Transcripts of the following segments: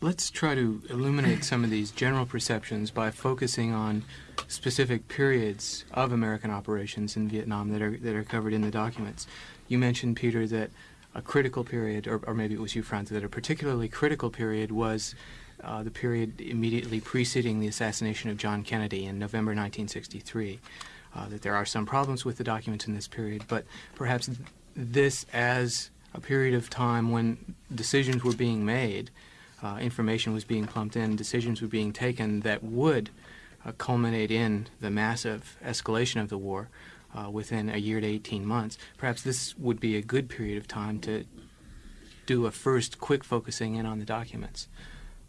let's try to illuminate some of these general perceptions by focusing on specific periods of American operations in Vietnam that are that are covered in the documents. You mentioned, Peter, that a critical period, or, or maybe it was you, Franz, that a particularly critical period was uh, the period immediately preceding the assassination of John Kennedy in November 1963. Uh, that there are some problems with the documents in this period, but perhaps th this as a period of time when decisions were being made, uh, information was being pumped in, decisions were being taken that would uh, culminate in the massive escalation of the war uh, within a year to 18 months. Perhaps this would be a good period of time to do a first quick focusing in on the documents.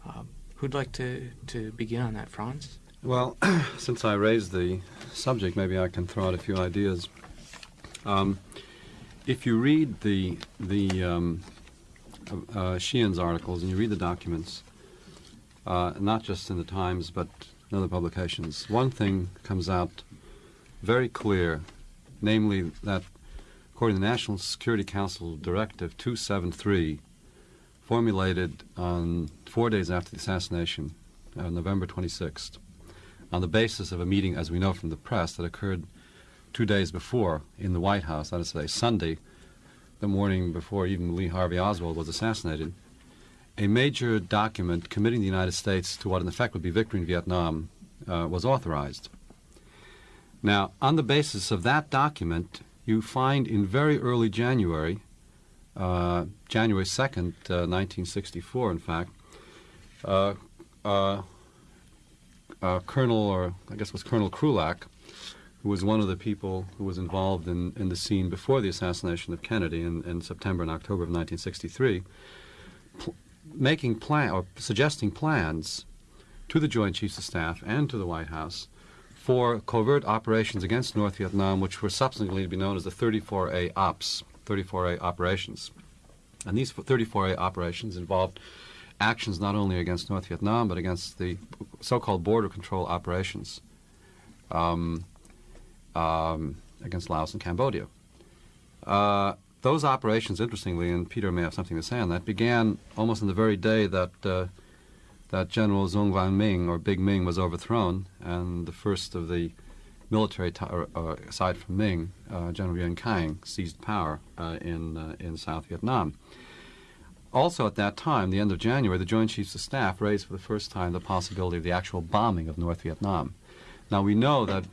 Uh, who'd like to, to begin on that, Franz? Well, since I raised the subject, maybe I can throw out a few ideas. Um, if you read the the um, uh, Sheehan's articles and you read the documents, uh, not just in the Times but in other publications, one thing comes out very clear, namely that according to the National Security Council Directive 273, formulated on four days after the assassination, uh, November 26th, on the basis of a meeting, as we know from the press, that occurred two days before in the White House, that is to say, Sunday, the morning before even Lee Harvey Oswald was assassinated, a major document committing the United States to what in effect would be victory in Vietnam uh, was authorized. Now, on the basis of that document, you find in very early January, uh, January 2nd, uh, 1964, in fact, uh, uh, uh, Colonel, or I guess it was Colonel Krulak, who was one of the people who was involved in, in the scene before the assassination of Kennedy in, in September and October of 1963, making plan or suggesting plans to the Joint Chiefs of Staff and to the White House for covert operations against North Vietnam, which were subsequently to be known as the 34A Ops, 34A operations. And these 34A operations involved actions not only against North Vietnam, but against the so-called border control operations um, um, against Laos and Cambodia. Uh, those operations, interestingly, and Peter may have something to say on that, began almost on the very day that uh, that General Duong Van Minh, or Big Minh, was overthrown, and the first of the military, uh, aside from Minh, uh, General Nguyen Khanh, seized power uh, in, in South Vietnam. Also at that time, the end of January, the Joint Chiefs of Staff raised for the first time the possibility of the actual bombing of North Vietnam. Now we know that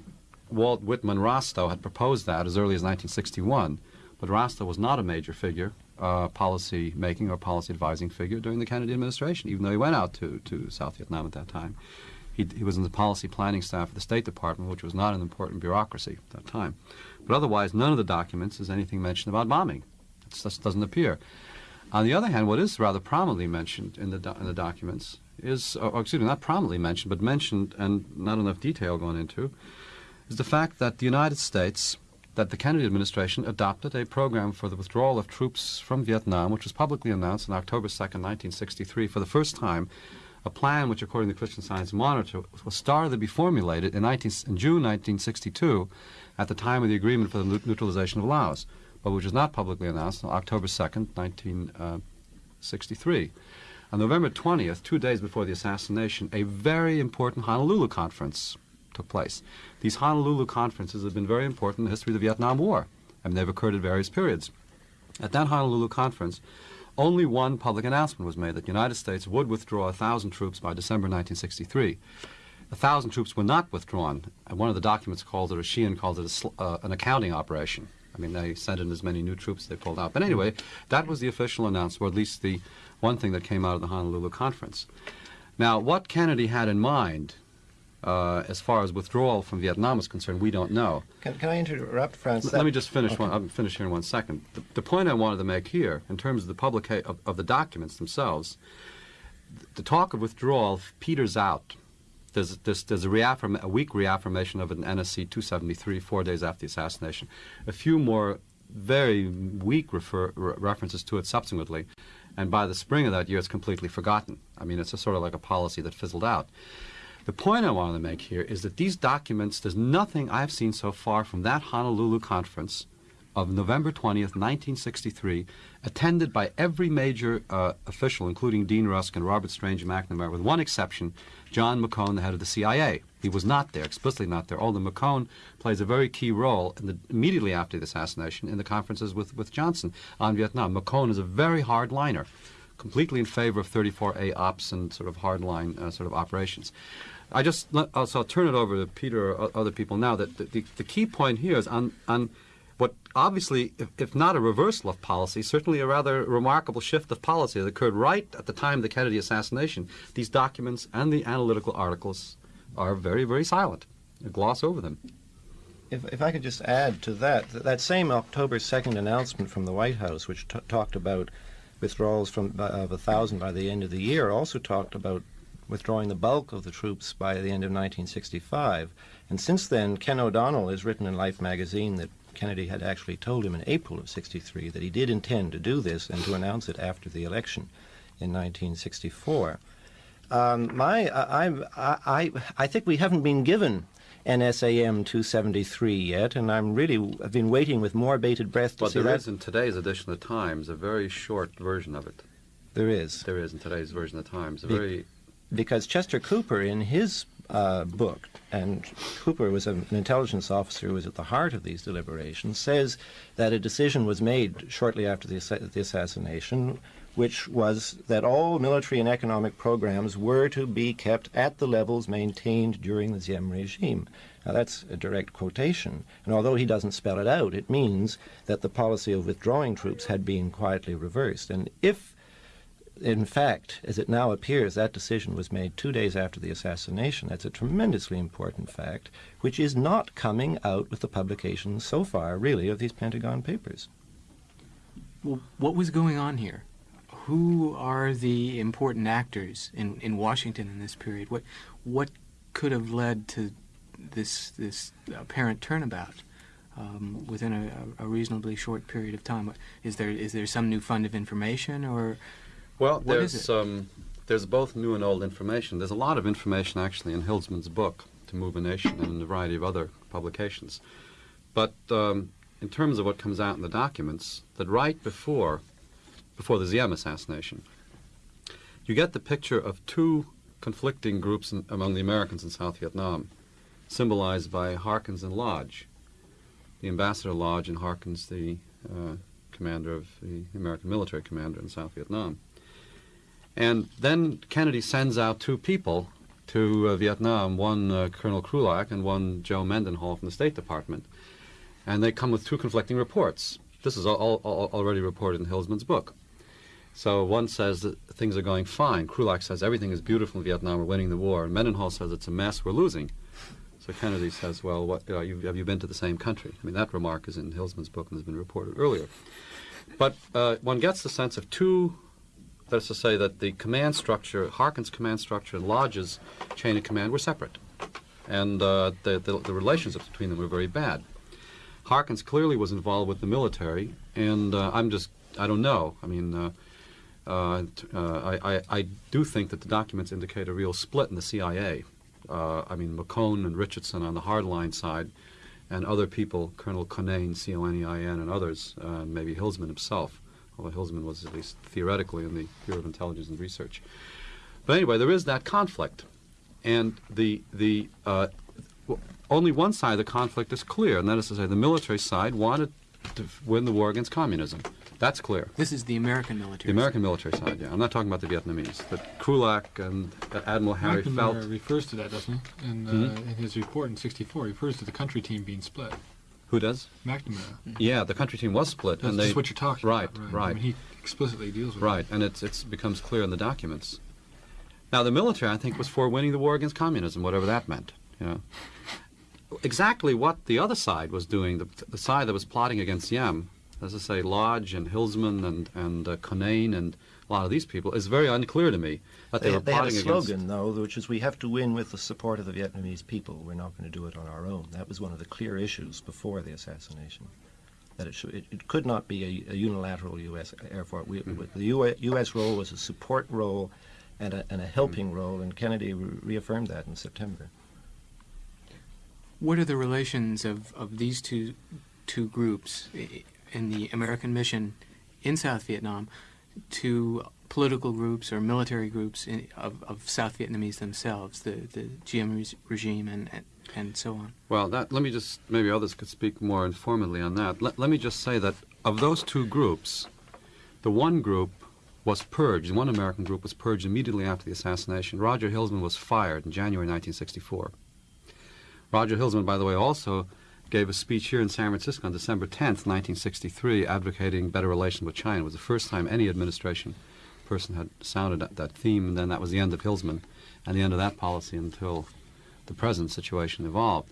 Walt Whitman Rostow had proposed that as early as 1961, but Rostow was not a major figure uh, policy making or policy advising figure during the Kennedy administration, even though he went out to, to South Vietnam at that time. He, he was in the policy planning staff of the State Department, which was not an important bureaucracy at that time. But otherwise, none of the documents is anything mentioned about bombing. It just doesn't appear. On the other hand, what is rather prominently mentioned in the, in the documents is, or, excuse me, not prominently mentioned, but mentioned and not enough detail gone into, is the fact that the United States that the Kennedy administration adopted a program for the withdrawal of troops from Vietnam, which was publicly announced on October 2, 1963, for the first time, a plan which, according to the Christian Science Monitor, was started to be formulated in, 19, in June 1962 at the time of the agreement for the neutralization of Laos, but which was not publicly announced until October 2, 1963. Uh, on November 20th, two days before the assassination, a very important Honolulu conference took place. These Honolulu conferences have been very important in the history of the Vietnam War, and they've occurred at various periods. At that Honolulu conference, only one public announcement was made that the United States would withdraw 1,000 troops by December 1963. A thousand troops were not withdrawn. And one of the documents called it, or Sheehan called it, a, uh, an accounting operation. I mean, they sent in as many new troops they pulled out. But anyway, that was the official announcement, or at least the one thing that came out of the Honolulu conference. Now, what Kennedy had in mind uh, as far as withdrawal from Vietnam is concerned, we don't know. Can, can I interrupt, Francis? Let me just finish okay. one. I'll finish here in one second. The, the, point I wanted to make here, in terms of the publica- of, of the documents themselves, the talk of withdrawal peters out. There's, there's, there's a, reaffirm- a weak reaffirmation of an NSC 273 four days after the assassination. A few more very weak refer- re- references to it subsequently. And by the spring of that year, it's completely forgotten. I mean, it's a sort of like a policy that fizzled out. The point I want to make here is that these documents, there's nothing I've seen so far from that Honolulu conference of November 20th, 1963, attended by every major uh, official, including Dean Rusk and Robert Strange and McNamara, with one exception, John McCone, the head of the CIA. He was not there, explicitly not there, although McCone plays a very key role the, immediately after the assassination in the conferences with, with Johnson on Vietnam. McCone is a very hardliner, completely in favor of 34A ops and sort of hardline uh, sort of operations. I just, let- uh, so I'll turn it over to Peter or other people now, that the, the, the key point here is on, on what obviously, if, if not a reversal of policy, certainly a rather remarkable shift of policy that occurred right at the time of the Kennedy assassination. These documents and the analytical articles are very, very silent. They gloss over them. If, if I could just add to that, th- that same October 2nd announcement from the White House, which talked about withdrawals from uh, of a thousand by the end of the year, also talked about withdrawing the bulk of the troops by the end of 1965. And since then, Ken O'Donnell has written in Life magazine that Kennedy had actually told him in April of 63 that he did intend to do this and to announce it after the election in 1964. Um, my, I, I, I, I think we haven't been given NSAM 273 yet, and I'm really I've been waiting with more bated breath to But see there that. is in today's edition of the Times a very short version of it. There is There is in today's version of the Times a very because Chester Cooper, in his uh, book, and Cooper was an intelligence officer who was at the heart of these deliberations, says that a decision was made shortly after the, the assassination, which was that all military and economic programs were to be kept at the levels maintained during the Diem regime. Now, that's a direct quotation, and although he doesn't spell it out, it means that the policy of withdrawing troops had been quietly reversed. And if in fact, as it now appears, that decision was made two days after the assassination. That's a tremendously important fact, which is not coming out with the publication so far, really, of these Pentagon papers. Well, what was going on here? Who are the important actors in, in Washington in this period? What what could have led to this this apparent turnabout um, within a, a reasonably short period of time? Is there is there some new fund of information or Well, What there's um, there's both new and old information. There's a lot of information actually in Hilsman's book, To Move a Nation, and in a variety of other publications. But um, in terms of what comes out in the documents, that right before before the Diem assassination, you get the picture of two conflicting groups in, among the Americans in South Vietnam, symbolized by Harkins and Lodge. The Ambassador Lodge and Harkins, the uh, commander of the American military commander in South Vietnam. And then Kennedy sends out two people to uh, Vietnam, one uh, Colonel Krulak and one Joe Mendenhall from the State Department. And they come with two conflicting reports. This is all, all, already reported in Hilsman's book. So one says that things are going fine. Krulak says everything is beautiful in Vietnam, we're winning the war. And Mendenhall says it's a mess, we're losing. So Kennedy says, well, what, you know, you, have you been to the same country? I mean, that remark is in Hilsman's book and has been reported earlier. But uh, one gets the sense of two that is to say that the command structure, Harkin's command structure and Lodge's chain of command were separate. And uh, the, the, the relationships between them were very bad. Harkins clearly was involved with the military, and uh, I'm just, I don't know. I mean, uh, uh, I, I, I do think that the documents indicate a real split in the CIA. Uh, I mean, McCone and Richardson on the hardline side, and other people, Colonel Conein, C-O-N-E-I-N, and others, uh, maybe Hilsman himself, although Hilsman was at least theoretically in the Bureau of Intelligence and Research. But anyway, there is that conflict, and the the uh, only one side of the conflict is clear, and that is to say, the military side wanted to win the war against communism. That's clear. this is the American military? The American military side, yeah. I'm not talking about the Vietnamese. But Krulak and uh, Admiral Harry McNamara Felt. refers to that, doesn't he? In, uh, Mhm. in his report in '64, he refers to the country team being split. Who does? McNamara. Yeah, the country team was split, That's and they just what you're talking right, about, right. I mean, he explicitly deals with Right, and it's it's becomes clear in the documents. Now, the military, I think, was for winning the war against communism, whatever that meant. You know, exactly what the other side was doing, the, the side that was plotting against Diem, as I say, Lodge and Hilsman and and uh, Conein and a lot of these people, is very unclear to me. That they, They, were they had a slogan, against. though, which is we have to win with the support of the Vietnamese people. We're not going to do it on our own. That was one of the clear issues before the assassination. That it, should, it, it could not be a, a unilateral U.S. effort. We, Mhm. The U.S. US role was a support role and a, and a helping role, and Kennedy re- reaffirmed that in September. What are the relations of, of these two two groups in the American mission in South Vietnam to political groups or military groups in, of, of South Vietnamese themselves, the, the Diem regime and, and, and so on. Well, that, let me just, maybe others could speak more informally on that. Let, let me just say that of those two groups, the one group was purged, one American group was purged immediately after the assassination. Roger Hilsman was fired in January 1964. Roger Hilsman, by the way, also gave a speech here in San Francisco on December 10th, 1963, advocating better relations with China. It was the first time any administration person had sounded that, that theme, and then that was the end of Hilsman and the end of that policy until the present situation evolved.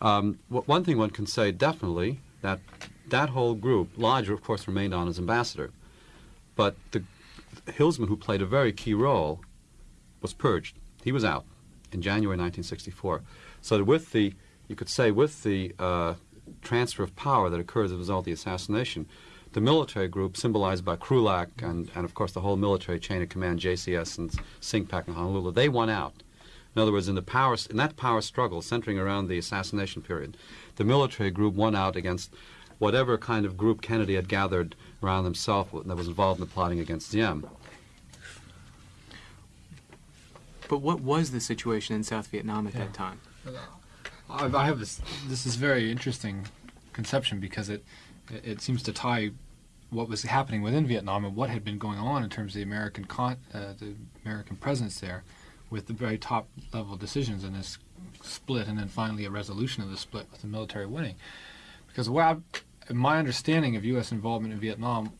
Um, one thing one can say definitely that that whole group, Lodger, of course, remained on as ambassador, but the Hilsman, who played a very key role, was purged. He was out in January 1964. So with the, you could say, with the uh, transfer of power that occurred as a result of the assassination, the military group, symbolized by Krulak and, and of course the whole military chain of command, JCS and CINCPAC and Honolulu, they won out. In other words, in the power, in that power struggle centering around the assassination period, the military group won out against whatever kind of group Kennedy had gathered around himself that was involved in the plotting against Diem. But what was the situation in South Vietnam at that time? I, have this. This is very interesting conception because it it seems to tie what was happening within Vietnam and what had been going on in terms of the American con, uh, the American presence there, with the very top level decisions in this split, and then finally a resolution of the split with the military winning. Because I, my understanding of U.S. involvement in Vietnam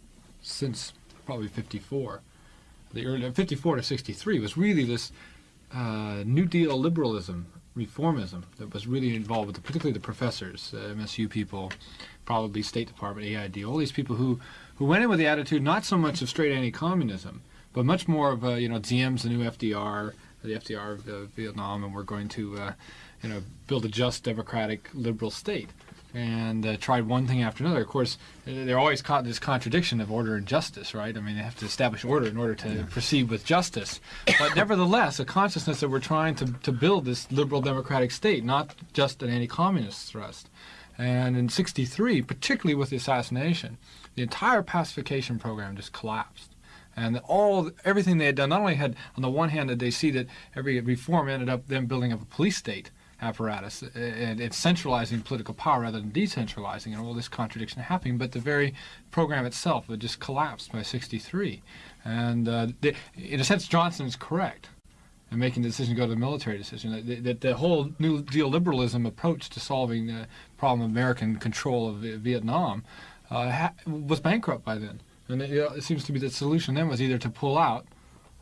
since probably '54, the early '54 to '63 was really this uh, New Deal liberalism, reformism that was really involved with, the, particularly the professors, uh, MSU people, probably State Department, AID, all these people who, who went in with the attitude not so much of straight anti-communism, but much more of, you know, Diem's the new FDR, the FDR of uh, Vietnam, and we're going to, uh, you know, build a just, democratic, liberal state. And uh, tried one thing after another. Of course, they're always caught in this contradiction of order and justice, right? I mean, they have to establish order in order to proceed with justice. But nevertheless, a consciousness that we're trying to, to build this liberal democratic state, not just an anti-communist thrust. And in 63, particularly with the assassination, the entire pacification program just collapsed. And all everything they had done, not only had, on the one hand, did they see that every reform ended up them building up a police state apparatus and it's centralizing political power rather than decentralizing and all this contradiction happening, but the very program itself had just collapsed by 63. And uh, the, in a sense, Johnson is correct and making the decision to go to the military decision. That, that the whole New Deal liberalism approach to solving the problem of American control of Vi- Vietnam uh, was bankrupt by then. And it, it seems to be the solution then was either to pull out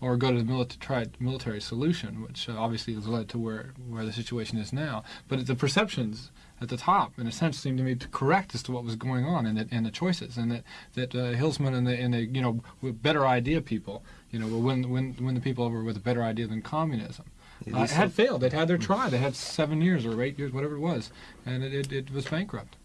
or go to the military, try military solution, which uh, obviously has led to where, where the situation is now. But the perceptions at the top, in a sense, seem to me to correct as to what was going on and, that, and the choices, and that that uh, Hilsman and the and the you know with better idea people, you know, when win win the people over with a better idea than communism. Uh, it had failed. They'd had their try. They had seven years or eight years, whatever it was, and it, it, it was bankrupt.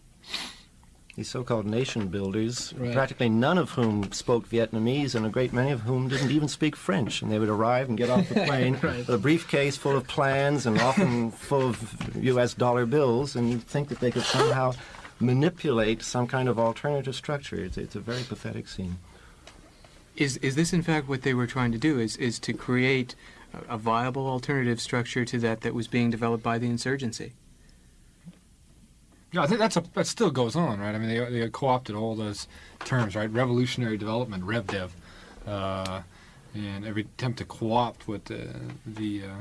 These so-called nation builders, Right. practically none of whom spoke Vietnamese, and a great many of whom didn't even speak French. And they would arrive and get off the plane with a briefcase full of plans and often full of U.S. dollar bills, and you'd think that they could somehow manipulate some kind of alternative structure. It's, it's a very pathetic scene. Is is this in fact what they were trying to do? Is is to create a, a viable alternative structure to that that was being developed by the insurgency? Yeah, I think that's a that still goes on, right? I mean, they they co-opted all those terms, right? Revolutionary development, RevDev, uh, and every attempt to co-opt what the the uh,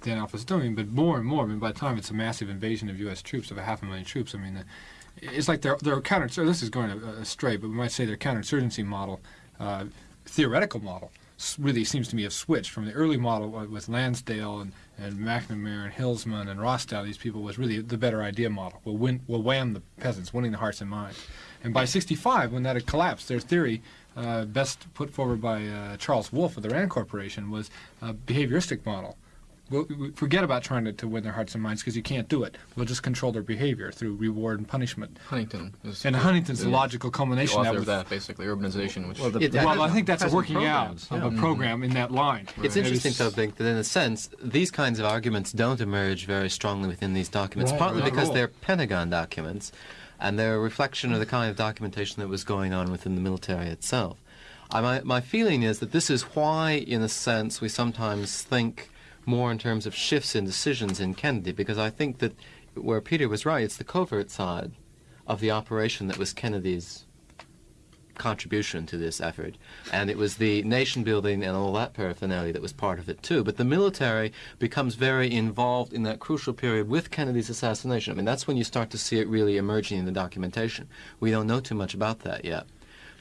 then Alpha is doing, but more and more. I mean, by the time it's a massive invasion of U.S. troops of a half a million troops, I mean, it's like their their counter. So this is going astray, but we might say their counterinsurgency model, uh, theoretical model, really seems to me have switched from the early model with Lansdale and, and McNamara and Hilsman and Rostow. These people was really the better idea model. We'll win. We'll wham the peasants, winning the hearts and minds. And by '65, when that had collapsed, their theory. Uh, best put forward by uh, Charles Wolf of the Rand Corporation was a behavioristic model. We'll, we forget about trying to, to win their hearts and minds because you can't do it. We'll just control their behavior through reward and punishment. Huntington is And Huntington's the is logical the culmination author that of that, basically urbanization, which Well, the- Yeah, Well, I think that's a present working out programs, of a mm-hmm. program in that line. It's interesting, It though, was- Bink, that in a sense, these kinds of arguments don't emerge very strongly within these documents, Right, partly not because they're Pentagon documents. and they're a reflection of the kind of documentation that was going on within the military itself. I, my, my feeling is that this is why, in a sense, we sometimes think more in terms of shifts in decisions in Kennedy, because I think that where Peter was right, it's the covert side of the operation that was Kennedy's contribution to this effort. And it was the nation building and all that paraphernalia that was part of it too. But the military becomes very involved in that crucial period with Kennedy's assassination. I mean, that's when you start to see it really emerging in the documentation. We don't know too much about that yet.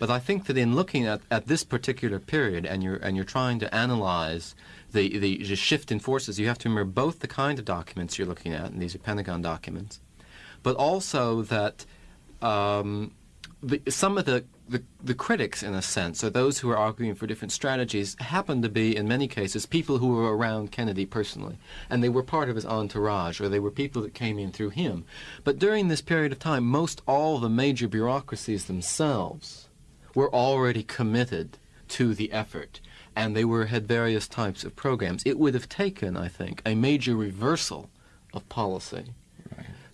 But I think that in looking at, at this particular period and you're, and you're trying to analyze the, the, the shift in forces, you have to remember both the kind of documents you're looking at, and these are Pentagon documents, but also that um, the, some of the, the, the critics, in a sense, or those who are arguing for different strategies, happen to be, in many cases, people who were around Kennedy personally. And they were part of his entourage, or they were people that came in through him. But during this period of time, most all the major bureaucracies themselves were already committed to the effort. And they were had various types of programs. It would have taken, I think, a major reversal of policy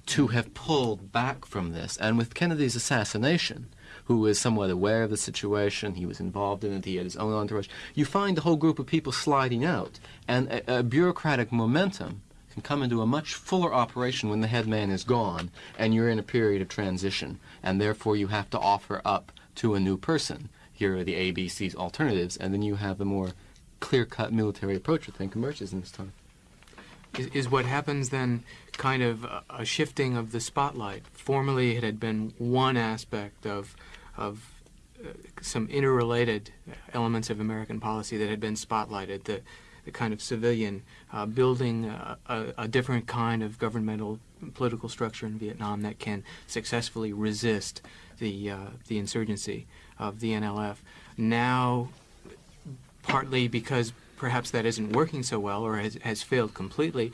to have pulled back from this. And with Kennedy's assassination, who was somewhat aware of the situation, he was involved in it, he had his own entourage, you find a whole group of people sliding out. And a, a bureaucratic momentum can come into a much fuller operation when the head man is gone and you're in a period of transition. And therefore you have to offer up to a new person. Here are the ABC's alternatives, and then you have a more clear-cut military approach, I think, emerges in this time. Is, is what happens then kind of a, a shifting of the spotlight? Formerly, it had been one aspect of of uh, some interrelated elements of American policy that had been spotlighted. The the kind of civilian uh, building a, a, a different kind of governmental political structure in Vietnam that can successfully resist the uh, the insurgency of the NLF. Now, partly because perhaps that isn't working so well or has, has failed completely,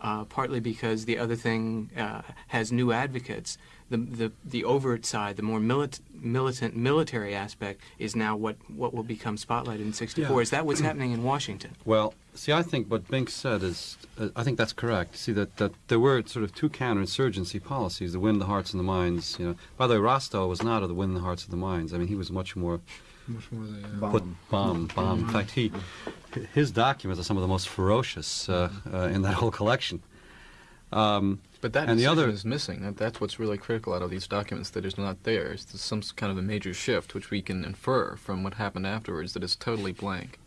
uh, partly because the other thing uh, has new advocates. The, the, the overt side, the more milit- militant military aspect, is now what, what will become spotlighted in 64. Yeah. Is that what's happening in Washington? Well, see, I think what Bink said is, uh, I think that's correct. See, that, that there were sort of two counterinsurgency policies, the win the hearts and the minds. You know, by the way, Rostow was not of the win the hearts of the minds. I mean, he was much more Much more the, uh, put bomb, bomb. In fact, he, his documents are some of the most ferocious uh, uh, in that whole collection. Um, But that And the other- is missing. That, that's what's really critical out of these documents that is not there. It's some kind of a major shift, which we can infer from what happened afterwards, that is totally blank.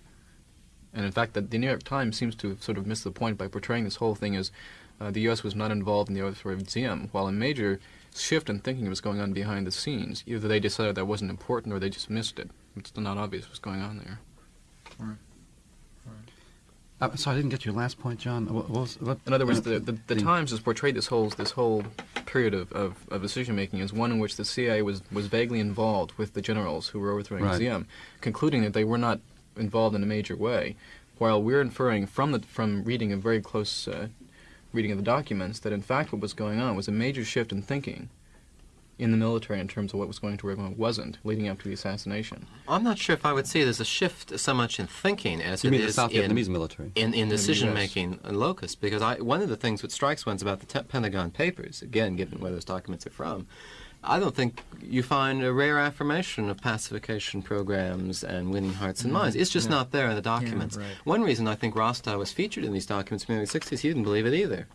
And in fact, that the New York Times seems to have sort of missed the point by portraying this whole thing as uh, the U.S. was not involved in the overthrow of Diem, while a major shift in thinking was going on behind the scenes. Either they decided that wasn't important or they just missed it. It's still not obvious what's going on there. Uh, so I didn't get your last point, John. What, what was, what, In other words, the, the, the Times has portrayed this whole this whole period of, of, of decision making as one in which the CIA was, was vaguely involved with the generals who were overthrowing Right. Concluding that they were not involved in a major way. While we're inferring from the from reading a very close uh, reading of the documents that in fact what was going on was a major shift in thinking in the military in terms of what was going to work and what wasn't, leading up to the assassination. I'm not sure if I would say there's a shift so much in thinking as you it mean the is South in, Vietnamese military? in, in decision US. making locus. Because I, one of the things that strikes one is about the te- Pentagon Papers, again, given where those documents are from, I don't think you find a rare affirmation of pacification programs and winning hearts and minds. It's just Yeah. not there in the documents. right. One reason I think Rostow was featured in these documents in the 60s, he didn't believe it either.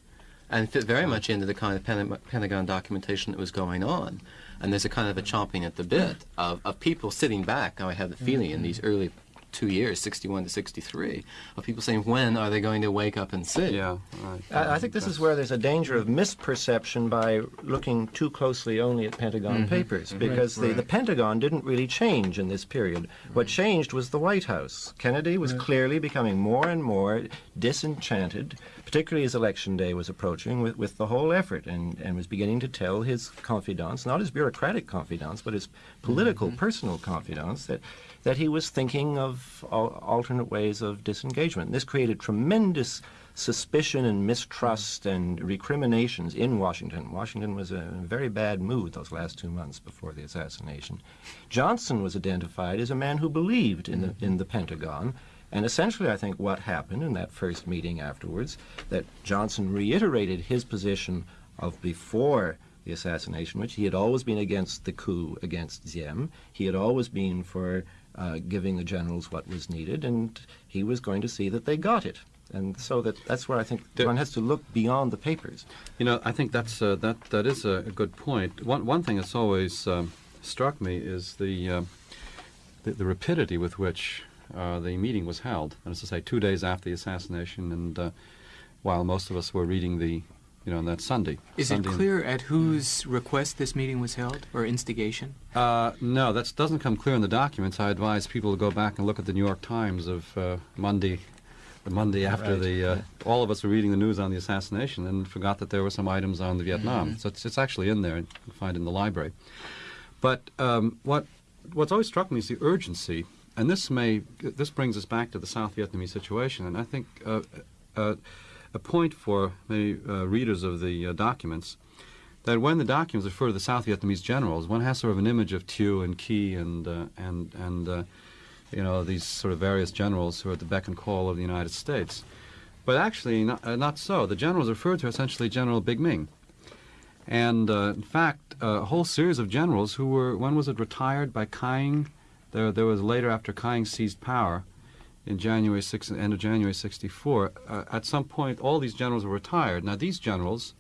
And fit very much into the kind of Pentagon documentation that was going on. And there's a kind of a chomping at the bit of, of people sitting back, Now I have the feeling, in mm-hmm. these early two years, 61 to 63, of people saying, when are they going to wake up and see? Yeah, right. I, I think this is where there's a danger of misperception by looking too closely only at Pentagon mm-hmm. papers, mm-hmm. because the, the Pentagon didn't really change in this period. What changed was the White House. Kennedy was clearly becoming more and more disenchanted, particularly as Election Day was approaching, with, with the whole effort, and, and was beginning to tell his confidants, not his bureaucratic confidants, but his political, mm-hmm. personal confidants, that that he was thinking of alternate ways of disengagement. This created tremendous suspicion and mistrust and recriminations in Washington. Washington was in a very bad mood those last two months before the assassination. Johnson was identified as a man who believed in the, in the Pentagon. And essentially, I think what happened in that first meeting afterwards, that Johnson reiterated his position of before the assassination, which he had always been against the coup against Diem. He had always been for uh, giving the generals what was needed, and he was going to see that they got it. And so that, that's where I think one has to look beyond the papers. You know, I think that's uh, that that is a, a good point. One one thing that's always um, struck me is the, uh, the the rapidity with which uh, the meeting was held. And as I say, two days after the assassination, and uh, while most of us were reading the, you know, on that Sunday. Is it clear at whose request this meeting was held or instigation? Uh, no, that doesn't come clear in the documents. I advise people to go back and look at the New York Times of uh, Monday, the Monday after Right, the. Uh, yeah. All of us were reading the news on the assassination and forgot that there were some items on the Vietnam. So it's, it's actually in there. You can find it in the library. But um, what what's always struck me is the urgency, and this may this brings us back to the South Vietnamese situation, and I think uh, uh, a point for many uh, readers of the uh, documents that when the documents refer to the South Vietnamese generals, one has sort of an image of Thieu and Ky and uh, and and uh, you know these sort of various generals who are at the beck and call of the United States. But actually, not, uh, not so. The generals referred to are essentially General Big Minh. And uh, in fact, a whole series of generals who were, when was it retired by Khanh? There, there was later after Khanh seized power in January 6, end of January 64. Uh, at some point, all these generals were retired. Now, these generals,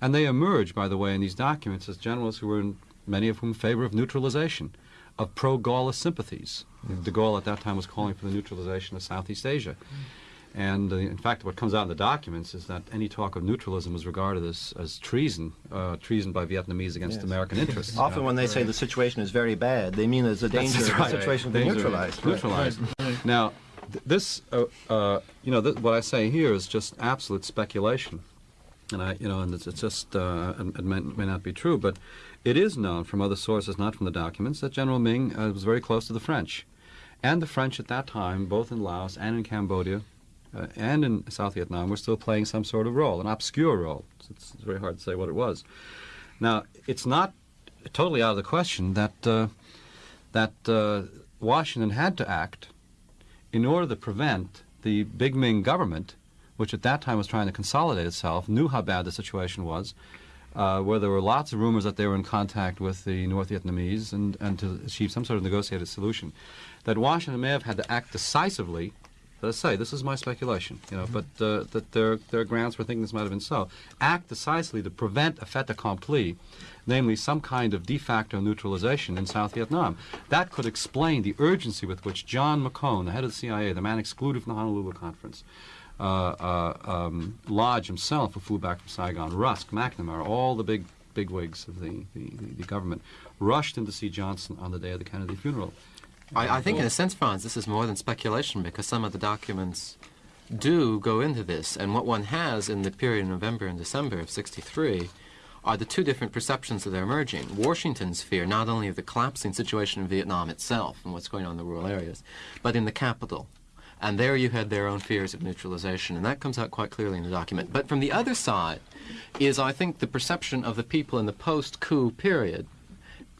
and they emerge, by the way, in these documents as generals who were, in, many of whom, in favor of neutralization, of pro-Gaullist sympathies. De Gaulle at that time was calling for the neutralization of Southeast Asia. And uh, in fact, what comes out in the documents is that any talk of neutralism was regarded as, as treason, uh, treason by Vietnamese against Yes. American interests. Often when they say the situation is very bad, they mean there's a danger of right. the situation being Danger- neutralized. Neutralized. Now, th- this, uh, uh, you know, th- what I say here is just absolute speculation, and I, you know, and it's, it's just, uh, it, may, may not be true, but it is known from other sources, not from the documents, that General Minh uh, was very close to the French, and the French at that time, both in Laos and in Cambodia. Uh, and in South Vietnam, were still playing some sort of role, an obscure role. It's, it's very hard to say what it was. Now, it's not totally out of the question that uh, that Washington had to act in order to prevent the Big Minh government, which at that time was trying to consolidate itself, knew how bad the situation was, uh, where there were lots of rumors that they were in contact with the North Vietnamese and, and to achieve some sort of negotiated solution, that Washington may have had to act decisively. Let's say this is my speculation, you know, but uh, that there there are grounds for thinking this might have been so. Act decisively to prevent a fait accompli, namely some kind of de facto neutralization in South Vietnam. That could explain the urgency with which John McCone, the head of the CIA, the man excluded from the Honolulu conference, uh, uh, um, Lodge himself, who flew back from Saigon, Rusk, McNamara, all the big big wigs of the, the, the, the government, rushed in to see Johnson on the day of the Kennedy funeral. I, I think, in a sense, Franz, this is more than speculation because some of the documents do go into this. And what one has in the period of November and December of 63 are the two different perceptions that are emerging. Washington's fear not only of the collapsing situation in Vietnam itself and what's going on in the rural areas, but in the capital. And there you had their own fears of neutralization, and that comes out quite clearly in the document. But from the other side is, I think, the perception of the people in the post-coup period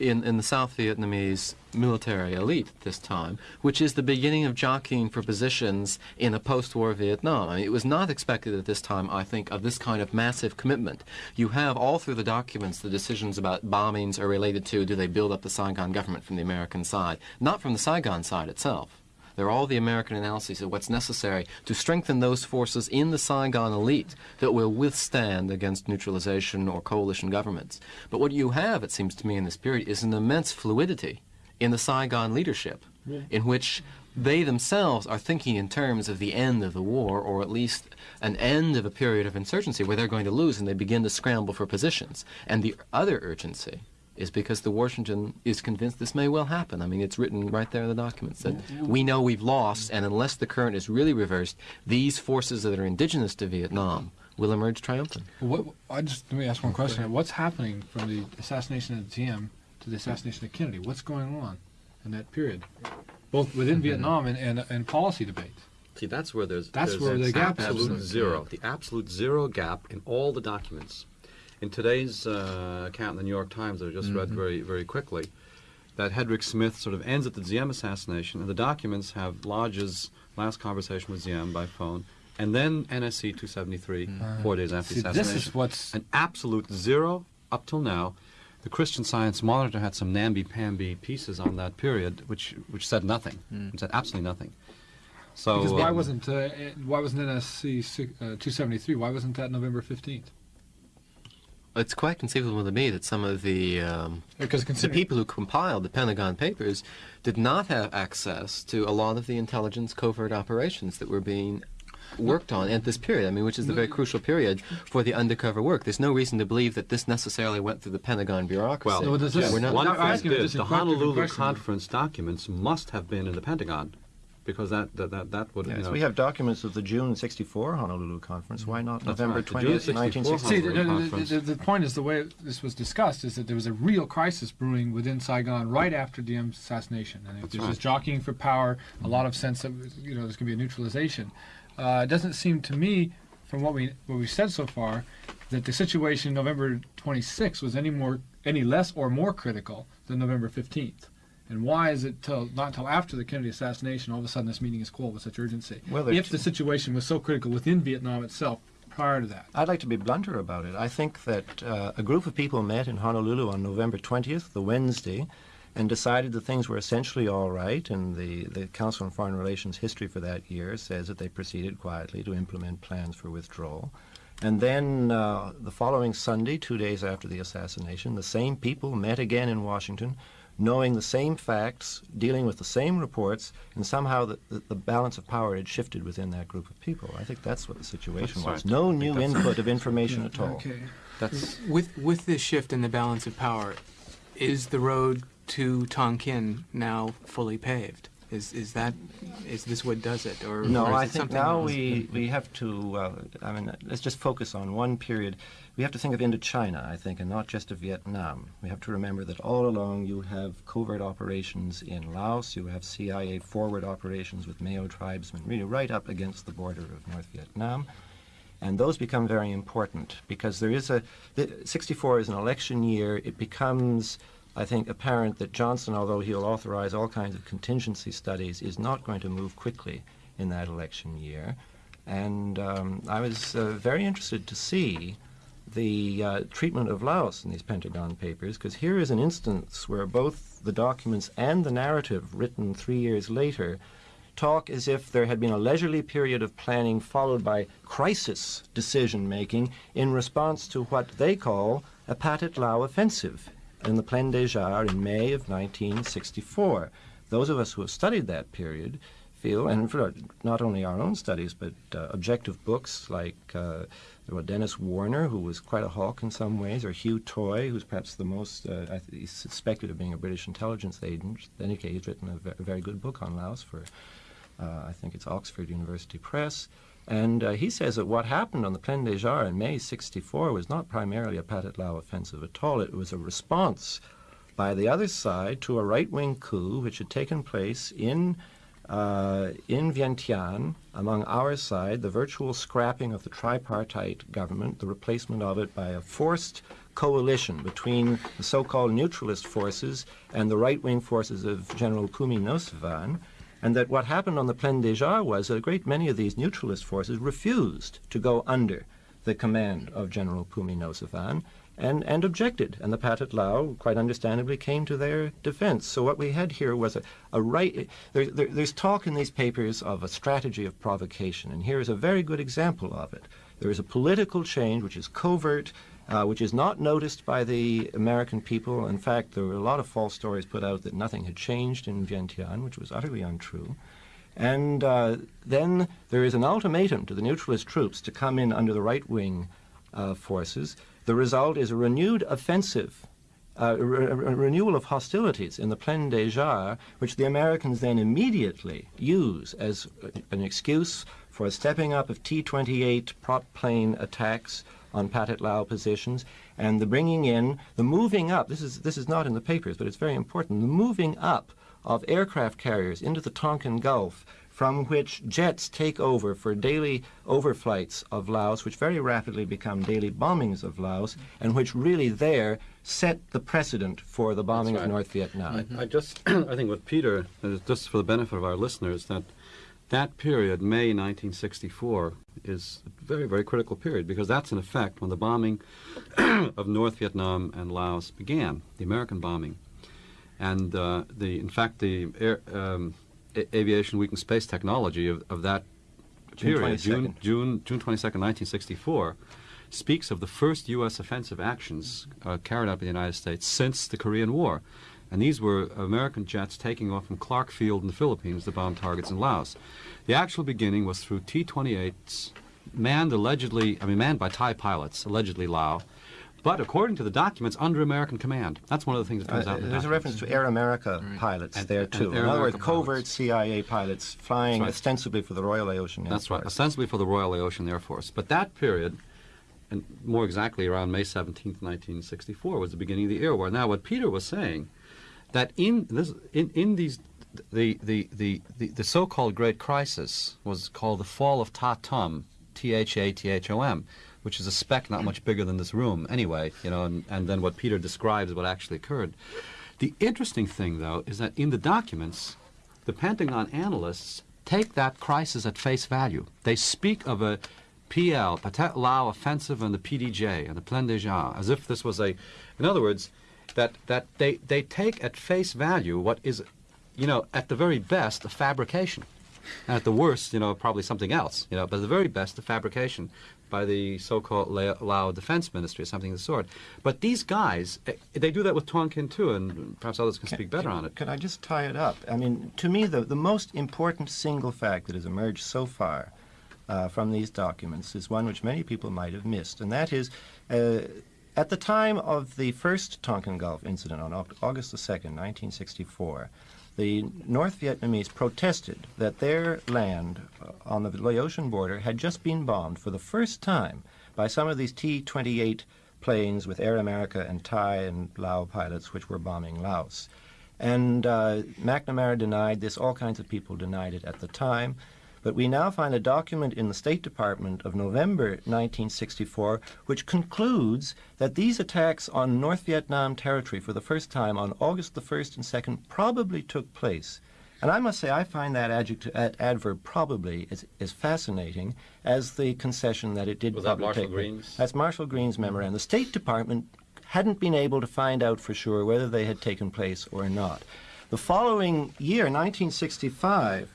in, in the South Vietnamese military elite at this time, which is the beginning of jockeying for positions in a post-war Vietnam. I mean, it was not expected at this time, I think, of this kind of massive commitment. You have all through the documents the decisions about bombings are related to do they build up the Saigon government from the American side, not from the Saigon side itself. They're all the American analyses of what's necessary to strengthen those forces in the Saigon elite that will withstand against neutralization or coalition governments. But what you have, it seems to me, in this period is an immense fluidity in the Saigon leadership, in which they themselves are thinking in terms of the end of the war, or at least an end of a period of insurgency where they're going to lose and they begin to scramble for positions. And the other urgency is because the Washington is convinced this may well happen. I mean, it's written right there in the documents that we know we've lost, and unless the current is really reversed, these forces that are indigenous to Vietnam will emerge triumphant. What, I just let me ask one question. What's happening from the assassination of the Diem to the assassination of Kennedy? What's going on in that period, both within mm-hmm. Vietnam and, and, and policy debates? See, that's where there's That's there's where the gap is. absolute Absolute zero, the absolute zero gap in all the documents. In today's uh, account in the New York Times, that I just read very very quickly, that Hedrick Smith sort of ends at the Diem assassination, and the documents have Lodge's last conversation with Diem by phone, and then NSC 273 four days after See, the this is what's an absolute zero up till now, the Christian Science Monitor had some namby-pamby pieces on that period, which which said nothing. It said absolutely nothing. So Because why um, wasn't uh, why wasn't NSC uh, 273? Why wasn't that November 15th? It's quite conceivable to me that some of the um, Because the people who compiled the Pentagon Papers did not have access to a lot of the intelligence covert operations that were being worked on at this period. I mean, which is the very crucial period for the undercover work. There's no reason to believe that this necessarily went through the Pentagon bureaucracy. Well, does this- we're not. one I'm thing asking you did, just a the question- Honolulu. Conference documents must have been in the Pentagon, because that that that, that would Yes, you know, we have documents of the June 64 Honolulu conference. Why not November right, 20th, 64 1964? See, the, Honolulu the, Conference. the, the point is the way this was discussed is that there was a real crisis brewing within Saigon right after Diem's assassination, and That's there's right. this jockeying for power, a lot of sense of you know there's going to be a neutralization. Uh, it doesn't seem to me, from what we what we've said so far, that the situation November 26 was any more any less or more critical than November 15th. And why is it till not until after the Kennedy assassination all of a sudden this meeting is called with such urgency? Well, if the situation was so critical within Vietnam itself prior to that. I'd like to be blunter about it. I think that uh, a group of people met in Honolulu on November 20th, the Wednesday, and decided that things were essentially all right. And the, the Council on Foreign Relations history for that year says that they proceeded quietly to implement plans for withdrawal. And then uh, the following Sunday, two days after the assassination, the same people met again in Washington, knowing the same facts, dealing with the same reports, and somehow the, the, the balance of power had shifted within that group of people. I think that's what the situation That's was. right. No I new input of information at all. Okay. that's With with this shift in the balance of power, is the road to Tonkin now fully paved? Is is that is this what does it, or No, or I think now else? we, we have to, uh, I mean, let's just focus on one period. We have to think of Indochina, I think, and not just of Vietnam. We have to remember that all along you have covert operations in Laos, you have CIA forward operations with Meo tribesmen, really right up against the border of North Vietnam. And those become very important because there is a, the, 64 is an election year. It becomes, I think, apparent that Johnson, although he'll authorize all kinds of contingency studies, is not going to move quickly in that election year. And um, I was uh, very interested to see the uh, treatment of Laos in these Pentagon papers, because here is an instance where both the documents and the narrative written three years later talk as if there had been a leisurely period of planning followed by crisis decision making in response to what they call a Pathet Lao offensive in the Plaine des Jarres in May of 1964. Those of us who have studied that period feel, and for not only our own studies, but uh, objective books like uh, Denis Warner, who was quite a hawk in some ways, or Hugh Toye, who's perhaps the most, uh, he's suspected of being a British intelligence agent. In any case, he's written a very good book on Laos for, uh, I think it's Oxford University Press. And uh, he says that what happened on the Plaine des Jarres in May 64 was not primarily a Pathet Lao offensive at all. It was a response by the other side to a right-wing coup which had taken place in uh, in Vientiane, among our side, the virtual scrapping of the tripartite government, the replacement of it by a forced coalition between the so-called neutralist forces and the right-wing forces of General Phoumi Nosavan, and that what happened on the Plaine des Jarres was that a great many of these neutralist forces refused to go under the command of General Phoumi Nosavan and, and objected. And the Pathet Lao, quite understandably, came to their defense. So what we had here was a, a right. There, there, there's talk in these papers of a strategy of provocation, and here is a very good example of it. There is a political change which is covert, uh, which is not noticed by the American people. In fact, there were a lot of false stories put out that nothing had changed in Vientiane, which was utterly untrue. And uh, then there is an ultimatum to the neutralist troops to come in under the right wing uh, forces. The result is a renewed offensive, uh, a, re- a renewal of hostilities in the Plaine des Jarres, which the Americans then immediately use as an excuse for a stepping up of T 28 prop plane attacks on Pathet Lao positions and the bringing in, the moving up. This is, this is not in the papers, but it's very important. The moving up of aircraft carriers into the Tonkin Gulf from which jets take over for daily overflights of Laos, which very rapidly become daily bombings of Laos, and which really there set the precedent for the bombing That's of. North Vietnam. I, I just, I think with Peter, uh, just for the benefit of our listeners, that that period, May 1964, is a very, very critical period because that's in effect when the bombing of North Vietnam and Laos began, the American bombing. And uh, the, in fact, the air, um, Aviation Week and Space Technology of, of that June period, June, 22nd. June, June 22nd, 1964, speaks of the first U.S. offensive actions uh, carried out by the United States since the Korean War. And these were American jets taking off from Clark Field in the Philippines to bomb targets in Laos. The actual beginning was through T-28s, manned allegedly, I mean, manned by Thai pilots, allegedly Lao, but according to the documents, under American command. That's one of the things that comes Uh, out in the there's a reference to Air America pilots And- there and too. Air in other words, covert pilots. CIA pilots flying right. ostensibly for the Royal Laotian Air Force. That's right, Force. ostensibly for the Royal Laotian Air Force. But that period, and more exactly around May 17, 1964, was the beginning of the air war. Now, what Peter was saying, that in this, in, in these, the, the, the, the, the so-called Great Crisis was called the Fall of Tha Thom, T-H-A-T-H-O-M, which is a speck not much bigger than this room anyway, you know, and, and then what Peter describes is what actually occurred. The interesting thing, though, is that in the documents, the Pentagon analysts take that crisis at face value. They speak of a PL, Pathet Lao offensive and the PDJ and the Plaine des Jarres, as if this was a, in other words, that, that they, they take at face value what is, you know, at the very best, a fabrication. And at the worst, you know, probably something else, you know, but at the very best, a fabrication by the so-called La- Lao Defense Ministry or something of the sort. But these guys, eh, they do that with Tonkin too, and perhaps others can speak better on it. Could I just tie it up? I mean, to me, the, the most important single fact that has emerged so far uh, from these documents is one which many people might have missed, and that is uh, at the time of the first Tonkin Gulf incident on August the 2nd, 1964, the North Vietnamese protested that their land uh, on the Laotian border had just been bombed for the first time by some of these T 28 planes with Air America and Thai and Lao pilots which were bombing Laos. And uh, McNamara denied this, all kinds of people denied it at the time. But we now find a document in the State Department of November 1964 which concludes that these attacks on North Vietnam territory for the first time on August the 1st and 2nd probably took place. And I must say, I find that adjective, ad- adverb probably as, as fascinating as the concession that it did Was that Marshall take. Green's? That's Marshall Green's memorandum. The State Department hadn't been able to find out for sure whether they had taken place or not. The following year, 1965,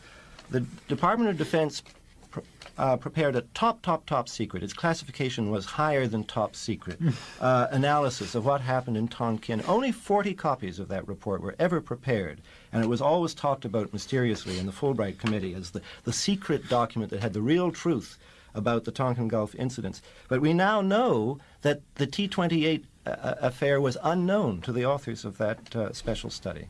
the Department of Defense pr- uh, prepared a top, top, top secret. Its classification was higher than top secret. uh, analysis of what happened in Tonkin. Only 40 copies of that report were ever prepared, and it was always talked about mysteriously in the Fulbright Committee as the, the secret document that had the real truth about the Tonkin Gulf incidents. But we now know that the T 28 uh, affair was unknown to the authors of that uh, special study.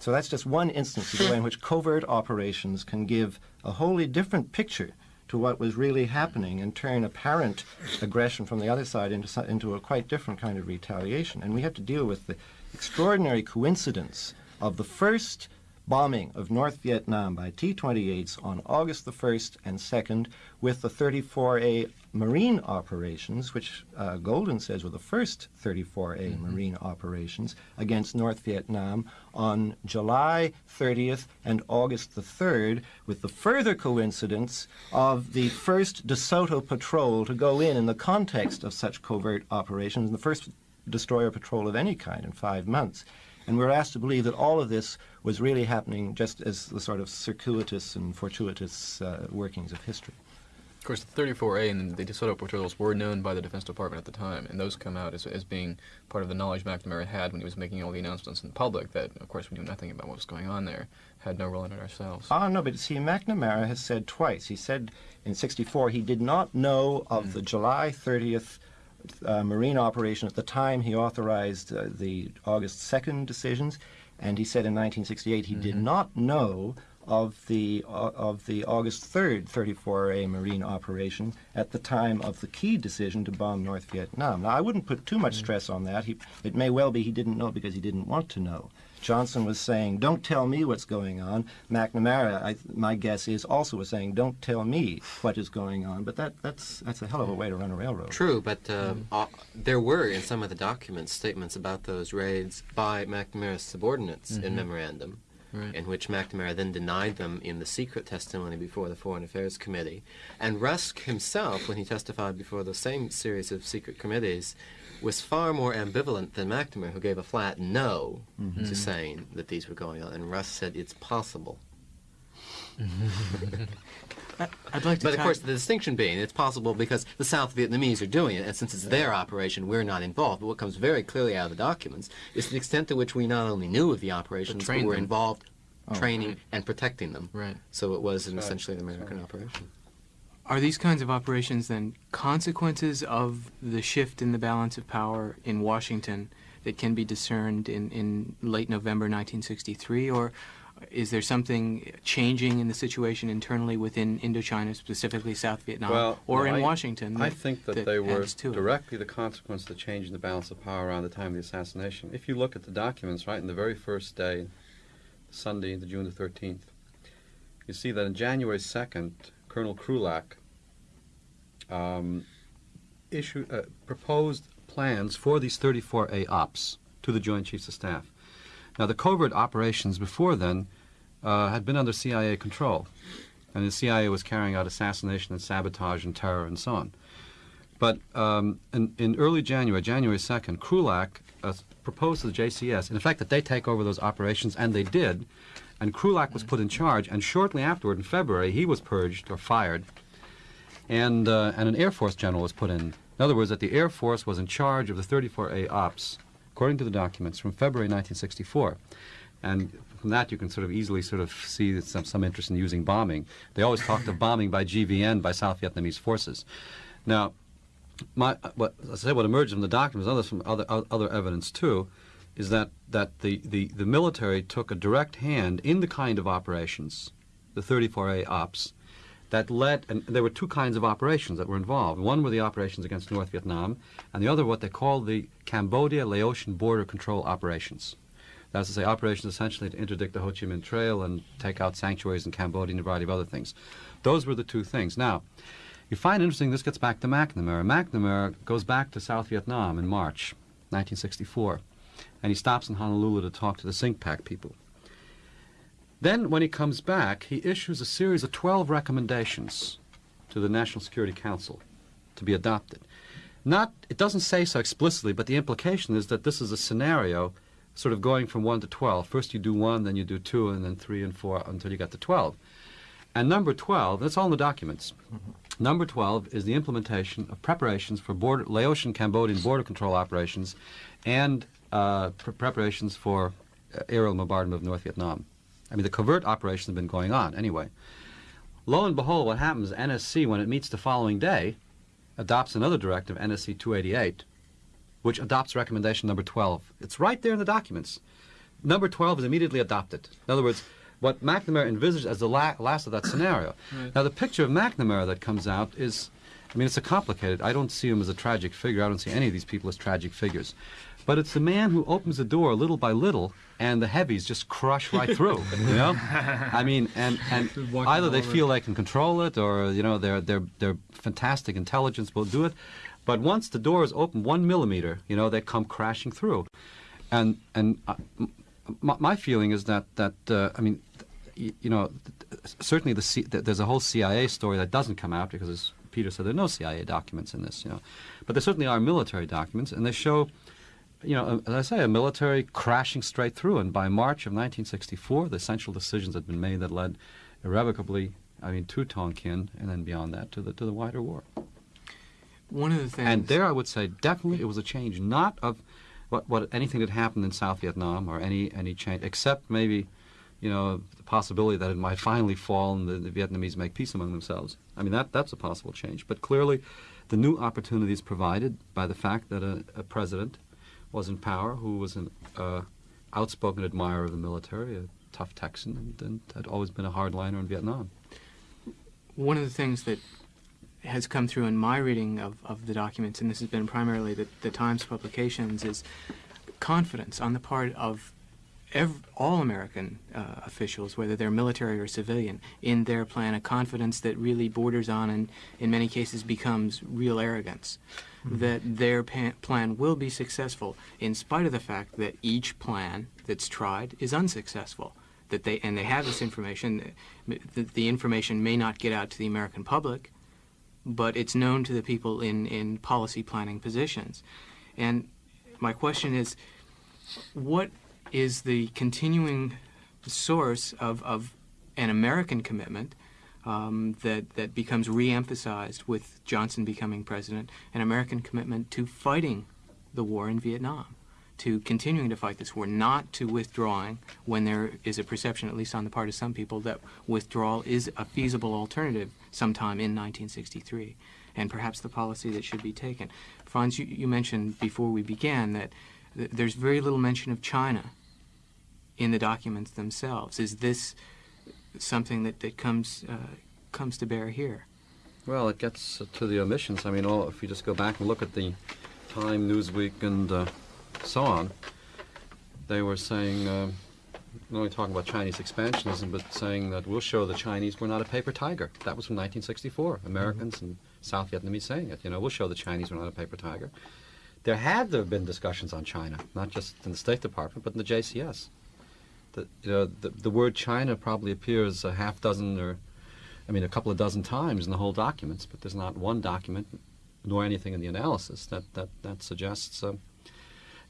So that's just one instance of the way in which covert operations can give a wholly different picture to what was really happening and turn apparent aggression from the other side into, into a quite different kind of retaliation. And we have to deal with the extraordinary coincidence of the first bombing of North Vietnam by T 28s on August the 1st and 2nd with the 34A Marine operations, which uh, Goulden says were the first 34A Marine operations against North Vietnam on July 30th and August the 3rd, with the further coincidence of the first DeSoto patrol to go in in the context of such covert operations, the first destroyer patrol of any kind in five months. And we're asked to believe that all of this was really happening just as the sort of circuitous and fortuitous uh, workings of history. Of course, the 34A and the DeSoto patrols were known by the Defense Department at the time, and those come out as, as being part of the knowledge McNamara had when he was making all the announcements in public that, of course, we knew nothing about what was going on there, had no role in it ourselves. Ah, no, but see, McNamara has said twice. He said in 64 he did not know of the July 30th uh, Marine operation at the time he authorized uh, the August 2nd decisions, and he said in 1968 he did not know of the uh, of the August 3rd 34A Marine operation at the time of the key decision to bomb North Vietnam. Now, I wouldn't put too much stress on that. He, it may well be he didn't know because he didn't want to know. Johnson was saying, "Don't tell me what's going on." McNamara, I, my guess is, also was saying, "Don't tell me what is going on." But that, that's that's a hell of a way to run a railroad. True, but uh, uh, there were in some of the documents statements about those raids by McNamara's subordinates in memorandum. Right. in which McNamara then denied them in the secret testimony before the Foreign Affairs Committee. And Rusk himself, when he testified before the same series of secret committees, was far more ambivalent than McNamara, who gave a flat no mm-hmm. to saying that these were going on. And Rusk said it's possible. I'd like to But of course, the distinction being it's possible because the South Vietnamese are doing it, and since it's their operation, we're not involved. But what comes very clearly out of the documents is the extent to which we not only knew of the operations, but, trained were them. involved Oh. training and protecting them. Right. So it was an essentially an American right. operation. Are these kinds of operations then consequences of the shift in the balance of power in Washington that can be discerned in, in late November 1963? Or is there something changing in the situation internally within Indochina, specifically South Vietnam, Well, or no, in I- Washington? I think that, they were directly the consequence of the change in the balance of power around the time of the assassination. If you look at the documents, right, in the very first day, Sunday, the June the 13th, you see that on January 2nd, Colonel Krulak um, issued, uh, proposed plans for these 34A ops to the Joint Chiefs of Staff. Now, the covert operations before then uh, had been under CIA control, and the CIA was carrying out assassination and sabotage and terror and so on. But um, in, in early January, January 2nd, Krulak uh, proposed to the JCS, in effect, that they take over those operations, and they did. And Krulak was put in charge, and shortly afterward, in February, he was purged or fired, and, uh, and an Air Force general was put in. In other words, that the Air Force was in charge of the 34A ops, according to the documents, from February 1964. And from that, you can sort of easily sort of see some, some interest in using bombing. They always talked of bombing by GVN, by South Vietnamese forces. Now, my, what, I say, what emerged from the documents, others from other, other evidence too, is that, that the, the, the military took a direct hand in the kind of operations, the 34A ops, that led, and there were two kinds of operations that were involved. One were the operations against North Vietnam, and the other what they called the Cambodia-Laotian border control operations. That's to say, operations essentially to interdict the Ho Chi Minh Trail and take out sanctuaries in Cambodia and a variety of other things. Those were the two things. Now, you find interesting, this gets back to McNamara. McNamara goes back to South Vietnam in March 1964, and he stops in Honolulu to talk to the CINCPAC people. Then, when he comes back, he issues a series of 12 recommendations to the National Security Council to be adopted. Not, it doesn't say so explicitly, but the implication is that this is a scenario sort of going from 1 to 12. First you do 1, then you do 2, and then 3 and 4 until you get to 12. And number 12, that's all in the documents. Number 12 is the implementation of preparations for border, Laotian Cambodian border control operations and uh, pre- preparations for uh, aerial bombardment of North Vietnam. I mean, the covert operations have been going on anyway. Lo and behold, what happens, NSC, when it meets the following day, adopts another directive, NSC 288, which adopts recommendation number 12. It's right there in the documents. Number 12 is immediately adopted. In other words, what McNamara envisaged as the la- last of that scenario. Now, the picture of McNamara that comes out is, I mean, it's a complicated. I don't see him as a tragic figure. I don't see any of these people as tragic figures. But it's the man who opens the door little by little, and the heavies just crush right through. You know, I mean, and and either they feel they can control it, or you know, their their their fantastic intelligence will do it. But once the door is open one millimeter, you know, they come crashing through. And and uh, m- my, feeling is that that uh, I mean, th- y- you know, certainly the C- there's a whole CIA story that doesn't come out because, as Peter said, there are no CIA documents in this. You know, but there certainly are military documents, and they show. You know, as I say, a military crashing straight through, and by March of 1964, the essential decisions had been made that led irrevocably, I mean, to Tonkin, and then beyond that to the to the wider war. One of the things. And there, I would say, definitely, it was a change not of what, what anything that happened in South Vietnam or any any change, except maybe, you know, the possibility that it might finally fall and the, the Vietnamese make peace among themselves. I mean, that that's a possible change. But clearly, the new opportunities provided by the fact that a, a president was in power who was an uh, outspoken admirer of the military, a tough Texan, and, and had always been a hardliner in Vietnam. one of the things that has come through in my reading of, of the documents, and this has been primarily the, the Times publications, is confidence on the part of all American uh, officials, whether they're military or civilian, in their plan, a confidence that really borders on and in many cases becomes real arrogance. That their plan will be successful in spite of the fact that each plan that's tried is unsuccessful. that they and they have this information. The, the information may not get out to the American public, but it's known to the people in in policy planning positions. And my question is, what is the continuing source of, of an American commitment um, that, that becomes re-emphasized with Johnson becoming president, an American commitment to fighting the war in Vietnam, to continuing to fight this war, not to withdrawing when there is a perception, at least on the part of some people, that withdrawal is a feasible alternative sometime in 1963, and perhaps the policy that should be taken. Franz, you, you mentioned before we began that th- there's very little mention of China in the documents themselves. Is this something that, that comes uh, comes to bear here? Well, it gets to the omissions. I mean, all, if you just go back and look at the Time, Newsweek, and uh, so on, they were saying, uh, not only talking about Chinese expansionism, but saying that we'll show the Chinese we're not a paper tiger. That was from 1964. Americans and South Vietnamese saying it. You know, we'll show the Chinese we're not a paper tiger. There had to have been discussions on China, not just in the State Department, but in the JCS. The, you know, the, the word China probably appears a half dozen or, I mean, a couple of dozen times in the whole documents, but there's not one document nor anything in the analysis that, that, that suggests. Uh,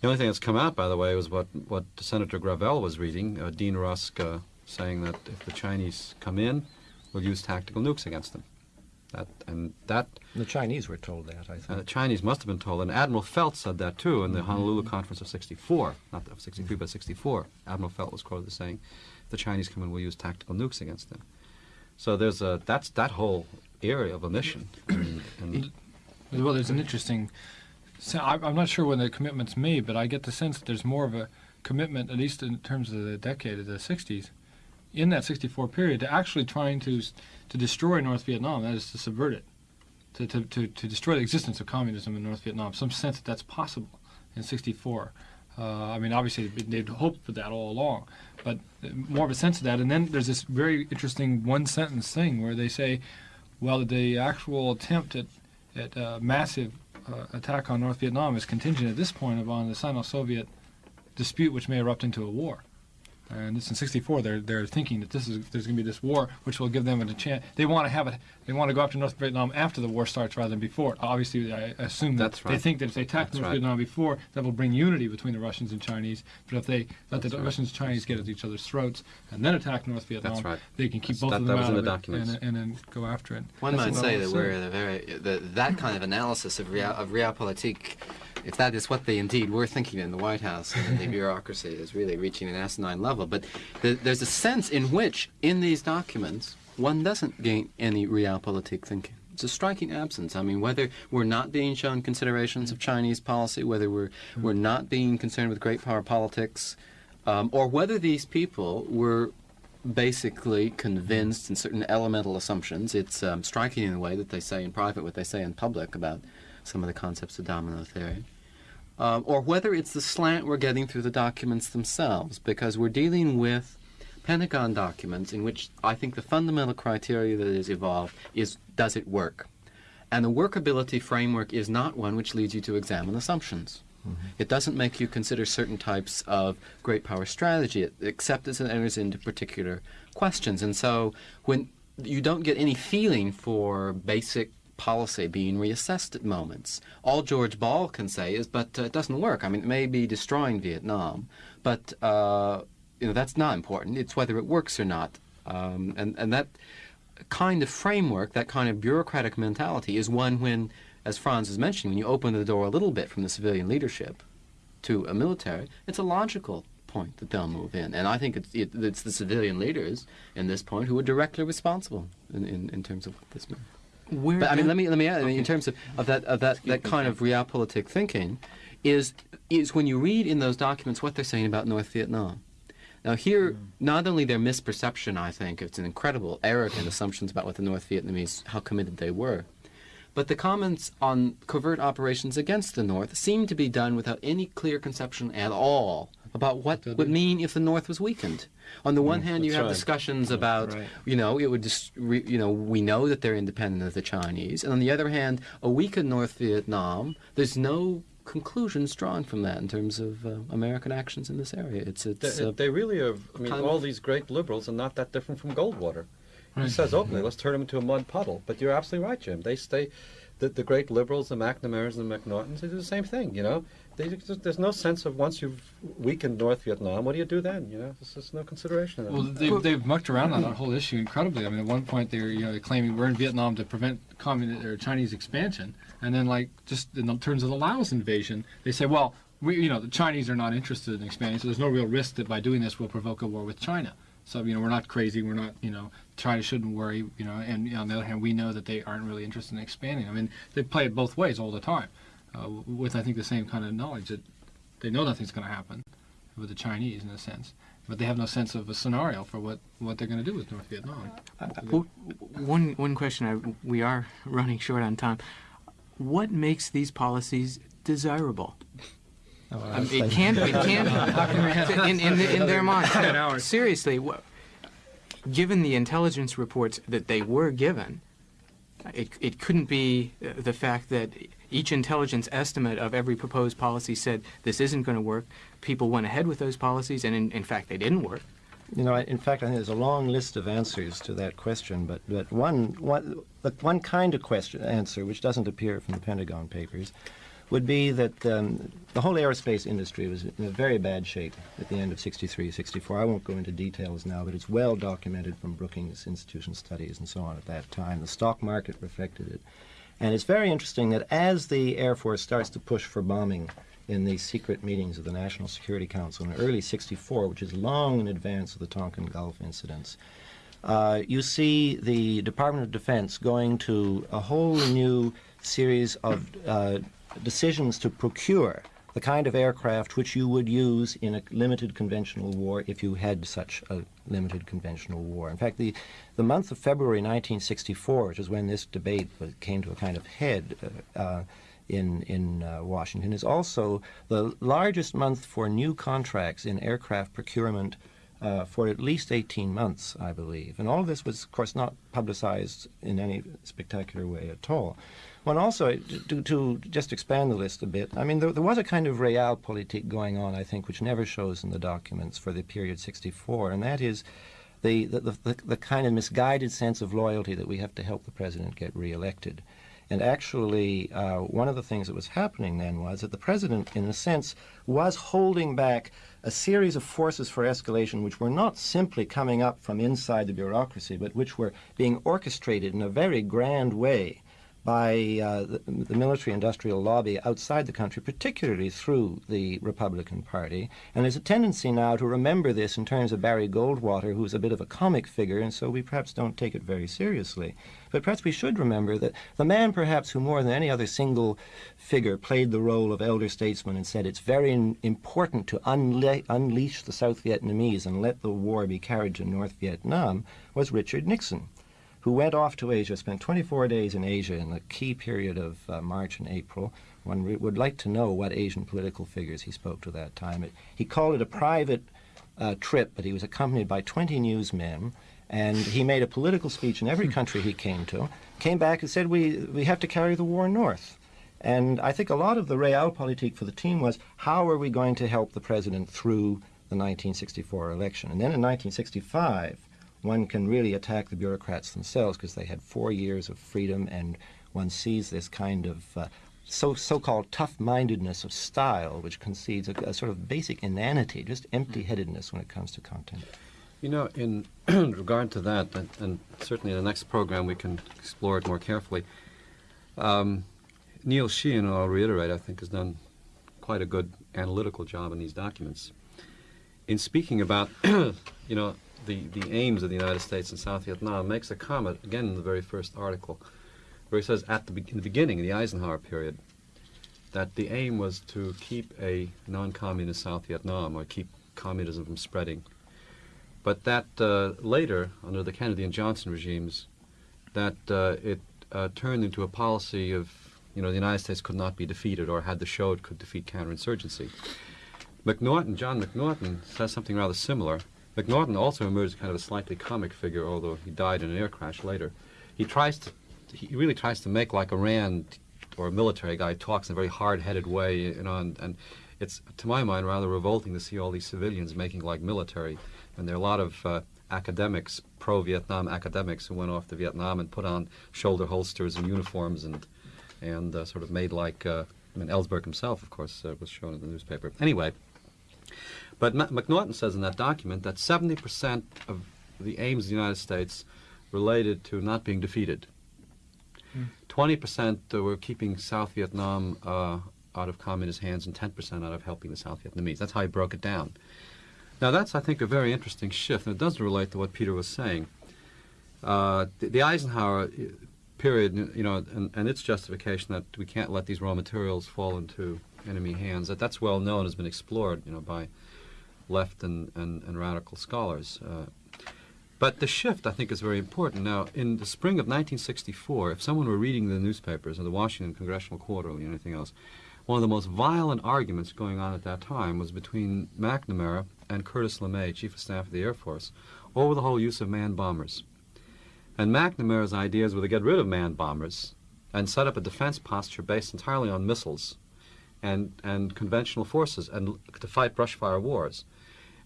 the only thing that's come out, by the way, was what, what Senator Gravel was reading, uh, Dean Rusk uh, saying that if the Chinese come in, we'll use tactical nukes against them. That, and that The Chinese were told that, I uh, the. Chinese must have been told, and Admiral Felt said that too in the Honolulu Conference of '64, not of '63, but '64. Admiral Felt was quoted as saying, the Chinese come in, we'll use tactical nukes against them." So there's a that's that whole area of omission. and, and Well, there's an interesting. So I- I'm not sure when the commitment's made, but I get the sense that there's more of a commitment, at least in terms of the decade of the 60s, in that 64 period, to actually trying to s- to destroy North Vietnam. That is to subvert it, to to, to, to destroy the existence of communism in North Vietnam. Some sense that that's possible in 64. Uh, I mean, obviously they'd hoped for that all along, but more of a sense of that. And then there's this very interesting one sentence thing where they say, well, the actual attempt at at uh, massive uh, attack on North Vietnam is contingent at this point upon the Sino-Soviet dispute, which may erupt into a war. And this in '64, they're they're thinking that this is there's going to be this war, which will give them a chance. They want to have it. They want to go after North Vietnam after the war starts rather than before. Obviously, I assume that That's they think that if they attack That's North right. Vietnam before, that will bring unity between the Russians and Chinese. But if they let the right. Russians and Chinese get at each other's throats and then attack North Vietnam, right. they can keep That's- both that- of that them was out in of the it and, and then go after it. One That's might say that we're saying. at a very that, that kind of analysis of real of realpolitik, if that is what they indeed were thinking in the White House and the bureaucracy is really reaching an asinine level. But th- there's a sense in which, in these documents, one doesn't gain any realpolitik thinking. It's a striking absence. I mean, whether we're not being shown considerations of Chinese policy, whether we're we're not being concerned with great power politics, um, or whether these people were basically convinced in certain elemental assumptions. It's um, striking in the way that they say in private what they say in public about some of the concepts of domino theory. Um, or whether it's the slant we're getting through the documents themselves, because we're dealing with Pentagon documents in which I think the fundamental criteria that is evolved is does it work? And the workability framework is not one which leads you to examine assumptions. It doesn't make you consider certain types of great power strategy, except as it enters into particular questions. And so when you don't get any feeling for basic policy being reassessed at moments, all George Ball can say is, but uh, it doesn't work. I mean, it may be destroying Vietnam, but uh, you know that's not important. It's whether it works or not. Um, and, and that kind of framework, that kind of bureaucratic mentality, is one when, as Franz was mentioning, when you open the door a little bit from the civilian leadership to a military, it's a logical point that they'll move in. And I think it's, it, it's the civilian leaders in this point who are directly responsible in, in, in terms of what this means. Where But I mean, let me let me add. I mean, in terms of, of that of that, that kind of realpolitik thinking, is is when you read in those documents what they're saying about North Vietnam. Now here, mm. not only their misperception, I think it's an incredible arrogant assumptions about what the North Vietnamese, how committed they were, but the comments on covert operations against the North seem to be done without any clear conception at all about what would mean if the North was weakened. On the one hand, you have right. discussions about, right. you know, it would just, re, you know, we know that they're independent of the Chinese, and on the other hand, a weakened North Vietnam, there's no conclusions drawn from that in terms of uh, American actions in this area. It's it's They, uh, they really are. I mean, all these great liberals are not that different from Goldwater. He says openly, "Let's turn them into a mud puddle." But you're absolutely right, Jim. They stay. The, the great liberals, the McNamara's and the McNaughtons, they do the same thing. You know, there's no sense of once you've weakened North Vietnam, what do you do then? You know, there's just no consideration of. Well, they've, they've mucked around on that whole issue incredibly. I mean, at one point they were, you know, they're claiming we're in Vietnam to prevent communist or Chinese expansion, and then like just in the terms of the Laos invasion, they say, well, we, you know, the Chinese are not interested in expanding, so there's no real risk that by doing this we'll provoke a war with China. So you know, we're not crazy. We're not, you know, China shouldn't worry. You know, and you know, on the other hand, we know that they aren't really interested in expanding. I mean, they play it both ways all the time, uh, with I think the same kind of knowledge that they know nothing's going to happen with the Chinese in a sense, but they have no sense of a scenario for what, what they're going to do with North Vietnam. W- One one question. I, we are running short on time. What makes these policies desirable? Oh, I mean, it can't. It can't. in, in, the, in their mind. Seriously, wha- given the intelligence reports that they were given, it, it couldn't be uh, the fact that each intelligence estimate of every proposed policy said this isn't going to work. People went ahead with those policies, and in, in fact, they didn't work. You know, in fact, I think there's a long list of answers to that question, but, but one, one, but one kind of question answer, which doesn't appear from the Pentagon Papers, would be that um, the whole aerospace industry was in a very bad shape at the end of 63, 64. I won't go into details now, but it's well documented from Brookings Institution studies and so on at that time. The stock market reflected it. And it's very interesting that as the Air Force starts to push for bombing in the secret meetings of the National Security Council in early 64, which is long in advance of the Tonkin Gulf incidents, uh, you see the Department of Defense going to a whole new series of uh, decisions to procure the kind of aircraft which you would use in a limited conventional war if you had such a limited conventional war. In fact, the, the month of February 1964, which is when this debate came to a kind of head uh, uh, in, in uh, Washington, is also the largest month for new contracts in aircraft procurement uh, for at least 18 months, I believe. And all of this was, of course, not publicized in any spectacular way at all. One also, to, to just expand the list a bit, I mean, there, there was a kind of realpolitik going on, I think, which never shows in the documents for the period 64, and that is the, the, the, the kind of misguided sense of loyalty that we have to help the president get reelected. And actually, uh, one of the things that was happening then was that the president, in a sense, was holding back a series of forces for escalation which were not simply coming up from inside the bureaucracy, but which were being orchestrated in a very grand way by uh, the, the military industrial lobby outside the country, particularly through the Republican Party. And there's a tendency now to remember this in terms of Barry Goldwater, who's a bit of a comic figure, and so we perhaps don't take it very seriously. But perhaps we should remember that the man, perhaps, who more than any other single figure played the role of elder statesman and said it's very important to unle- unleash the South Vietnamese and let the war be carried to North Vietnam, was Richard Nixon who went off to Asia, spent 24 days in Asia in the key period of uh, March and April. One re- would like to know what Asian political figures he spoke to that time. It, he called it a private uh, trip, but he was accompanied by 20 newsmen, and he made a political speech in every country he came to. Came back and said, "We we have to carry the war north." And I think a lot of the realpolitik for the team was, how are we going to help the president through the 1964 election? And then in 1965 one can really attack the bureaucrats themselves because they had four years of freedom, and one sees this kind of uh, so so-called tough-mindedness of style, which concedes a, a sort of basic inanity, just empty-headedness when it comes to content. You know, in regard to that, and, and certainly in the next program we can explore it more carefully. Um, Neil Sheehan, I'll reiterate, I think has done quite a good analytical job in these documents. In speaking about, you know, the, the aims of the United States in South Vietnam, makes a comment, again in the very first article, where he says at the, be- the beginning, in the Eisenhower period, that the aim was to keep a non-communist South Vietnam, or keep communism from spreading. But that uh, later, under the Kennedy and Johnson regimes, that uh, it uh, turned into a policy of, you know, the United States could not be defeated or had the show it could defeat counterinsurgency. McNaughton, John McNaughton, says something rather similar. McNaughton also emerged as kind of a slightly comic figure, although he died in an air crash later. He tries to, he really tries to make like a Rand or a military guy talks in a very hard-headed way, you know, and, and it's to my mind rather revolting to see all these civilians making like military. And there are a lot of uh, academics, pro-Vietnam academics, who went off to Vietnam and put on shoulder holsters and uniforms and and uh, sort of made like. Uh, I mean, Ellsberg himself, of course, uh, was shown in the newspaper. Anyway, but McNaughton says in that document that 70% of the aims of the United States related to not being defeated. 20% uh, were keeping South Vietnam uh, out of communist hands and 10% out of helping the South Vietnamese. That's how he broke it down. Now, that's, I think, a very interesting shift, and it does relate to what Peter was saying. Uh, the, the Eisenhower uh, period, you know, and, and its justification that we can't let these raw materials fall into enemy hands, that that's well known, has been explored, you know, by left and, and, and radical scholars. Uh, but the shift, I think, is very important. Now, in the spring of 1964, if someone were reading the newspapers or the Washington Congressional Quarterly or anything else, one of the most violent arguments going on at that time was between McNamara and Curtis LeMay, Chief of Staff of the Air Force, over the whole use of manned bombers. And McNamara's ideas were to get rid of manned bombers and set up a defense posture based entirely on missiles and, and conventional forces and to fight brush fire wars.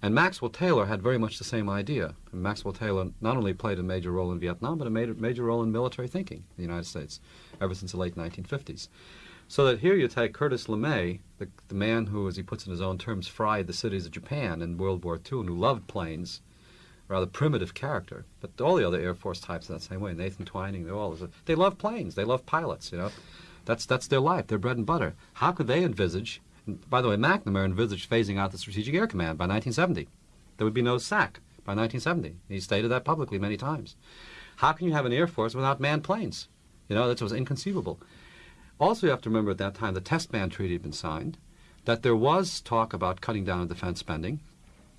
And Maxwell Taylor had very much the same idea. And Maxwell Taylor not only played a major role in Vietnam, but a major, major role in military thinking in the United States ever since the late 1950s. So that here you take Curtis LeMay, the, the man who, as he puts in his own terms, fried the cities of Japan in World War II and who loved planes, rather primitive character. But all the other Air Force types are that same way. Nathan Twining, they're all, they love planes, they love pilots, you know. That's, that's their life, their bread and butter. How could they envisage by the way, McNamara envisaged phasing out the Strategic Air Command by 1970. There would be no SAC by 1970. He stated that publicly many times. How can you have an Air Force without manned planes? You know, that was inconceivable. Also, you have to remember at that time the Test Ban Treaty had been signed, that there was talk about cutting down on defense spending.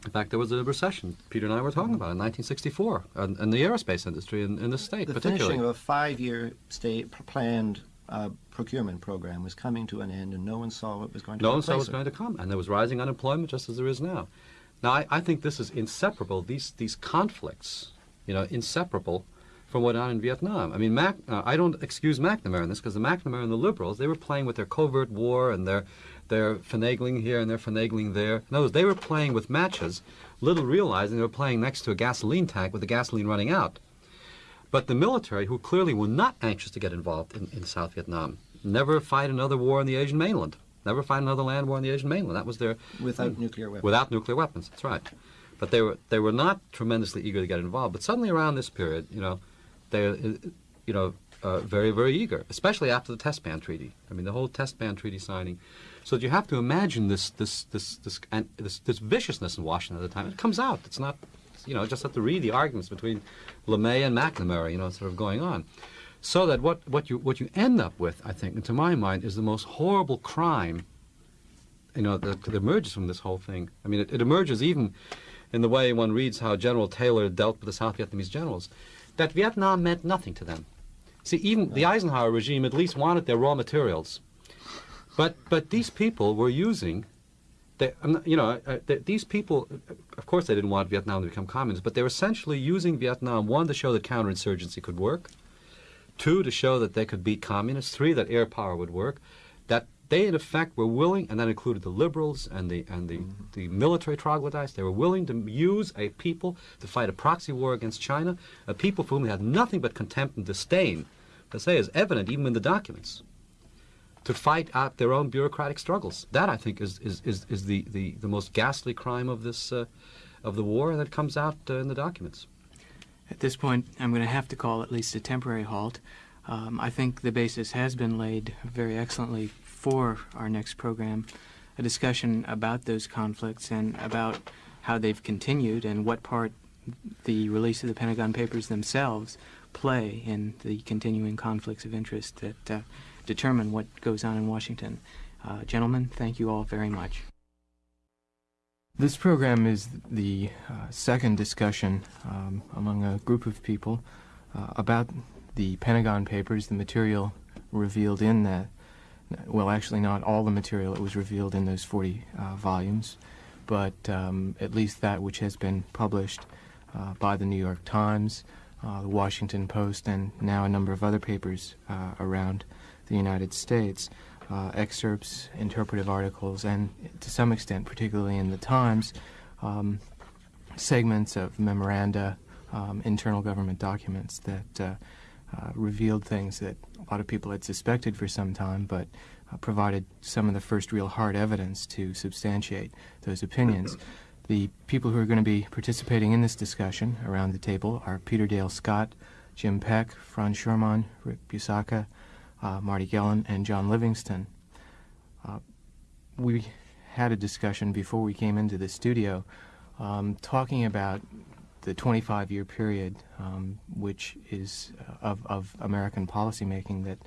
In fact, there was a recession Peter and I were talking about in 1964 in, in the aerospace industry in, in the state, the particularly. finishing of a five-year state planned uh, procurement program was coming to an end, and no one saw what was going to. No one saw what was going to come, and there was rising unemployment just as there is now. Now, I, I think this is inseparable. These these conflicts, you know, inseparable from what on in Vietnam. I mean, Mac, uh, I don't excuse McNamara in this because the McNamara and the liberals they were playing with their covert war and their their finagling here and their finagling there. In other words, they were playing with matches, little realizing they were playing next to a gasoline tank with the gasoline running out. But the military, who clearly were not anxious to get involved in, in South Vietnam, never fight another war on the Asian mainland. Never fight another land war on the Asian mainland. That was their without nuclear weapons. without nuclear weapons. That's right. But they were they were not tremendously eager to get involved. But suddenly around this period, you know, they, you know, uh, very very eager, especially after the Test Ban Treaty. I mean, the whole Test Ban Treaty signing. So you have to imagine this this this this and this, this viciousness in Washington at the time. It comes out. It's not, you know, just have to read the arguments between LeMay and McNamara. You know, sort of going on. So that what, what you what you end up with, I think, and to my mind, is the most horrible crime. You know, that, that emerges from this whole thing. I mean, it, it emerges even in the way one reads how General Taylor dealt with the South Vietnamese generals, that Vietnam meant nothing to them. See, even the Eisenhower regime at least wanted their raw materials, but but these people were using. They, you know, uh, th- these people, uh, of course, they didn't want Vietnam to become communist, but they were essentially using Vietnam one to show that counterinsurgency could work, two to show that they could beat communists, three that air power would work, that they in effect were willing, and that included the liberals and the and the, the military troglodytes. They were willing to use a people to fight a proxy war against China, a people for whom they had nothing but contempt and disdain. To say is evident even in the documents. To fight out their own bureaucratic struggles. That I think is is, is, is the, the, the most ghastly crime of this uh, of the war that comes out uh, in the documents. At this point, I'm going to have to call at least a temporary halt. Um, I think the basis has been laid very excellently for our next program, a discussion about those conflicts and about how they've continued and what part the release of the Pentagon Papers themselves play in the continuing conflicts of interest that uh, determine what goes on in Washington. Uh, gentlemen, thank you all very much. This program is the uh, second discussion um, among a group of people uh, about the Pentagon Papers, the material revealed in that. Well, actually, not all the material that was revealed in those 40 uh, volumes, but um, at least that which has been published uh, by the New York Times, uh, the Washington Post, and now a number of other papers uh, around the United States. Uh, excerpts, interpretive articles, and to some extent, particularly in the Times, um, segments of memoranda, um, internal government documents that uh, uh, revealed things that a lot of people had suspected for some time, but uh, provided some of the first real hard evidence to substantiate those opinions. The people who are going to be participating in this discussion around the table are Peter Dale Scott, Jim Peck, Franz Schurmann, Rick Busacca, uh, Marty Gellin, and John Livingston. Uh, we had a discussion before we came into the studio um, talking about the 25 year period, um, which is uh, of, of American policymaking that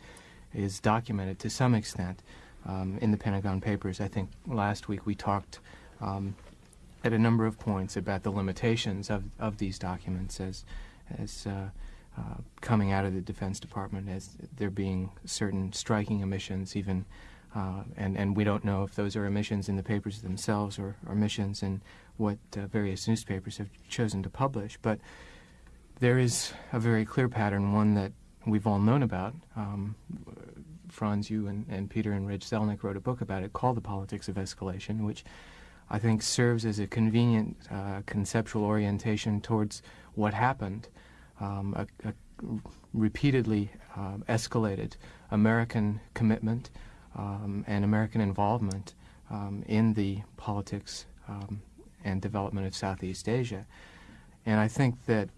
is documented to some extent um, in the Pentagon Papers. I think last week we talked um, at a number of points about the limitations of, of these documents as, as uh, uh, coming out of the Defense Department, as there being certain striking emissions even. Uh, and, and we don't know if those are emissions in the papers themselves or, or omissions in what uh, various newspapers have chosen to publish. But there is a very clear pattern, one that we've all known about. Um, Franz, you and, and Peter and Reg Zelnik wrote a book about it called The Politics of Escalation, which I think serves as a convenient uh, conceptual orientation towards what happened. Um, a, a, repeatedly uh, escalated American commitment um, and American involvement um, in the politics um, and development of Southeast Asia. And I think that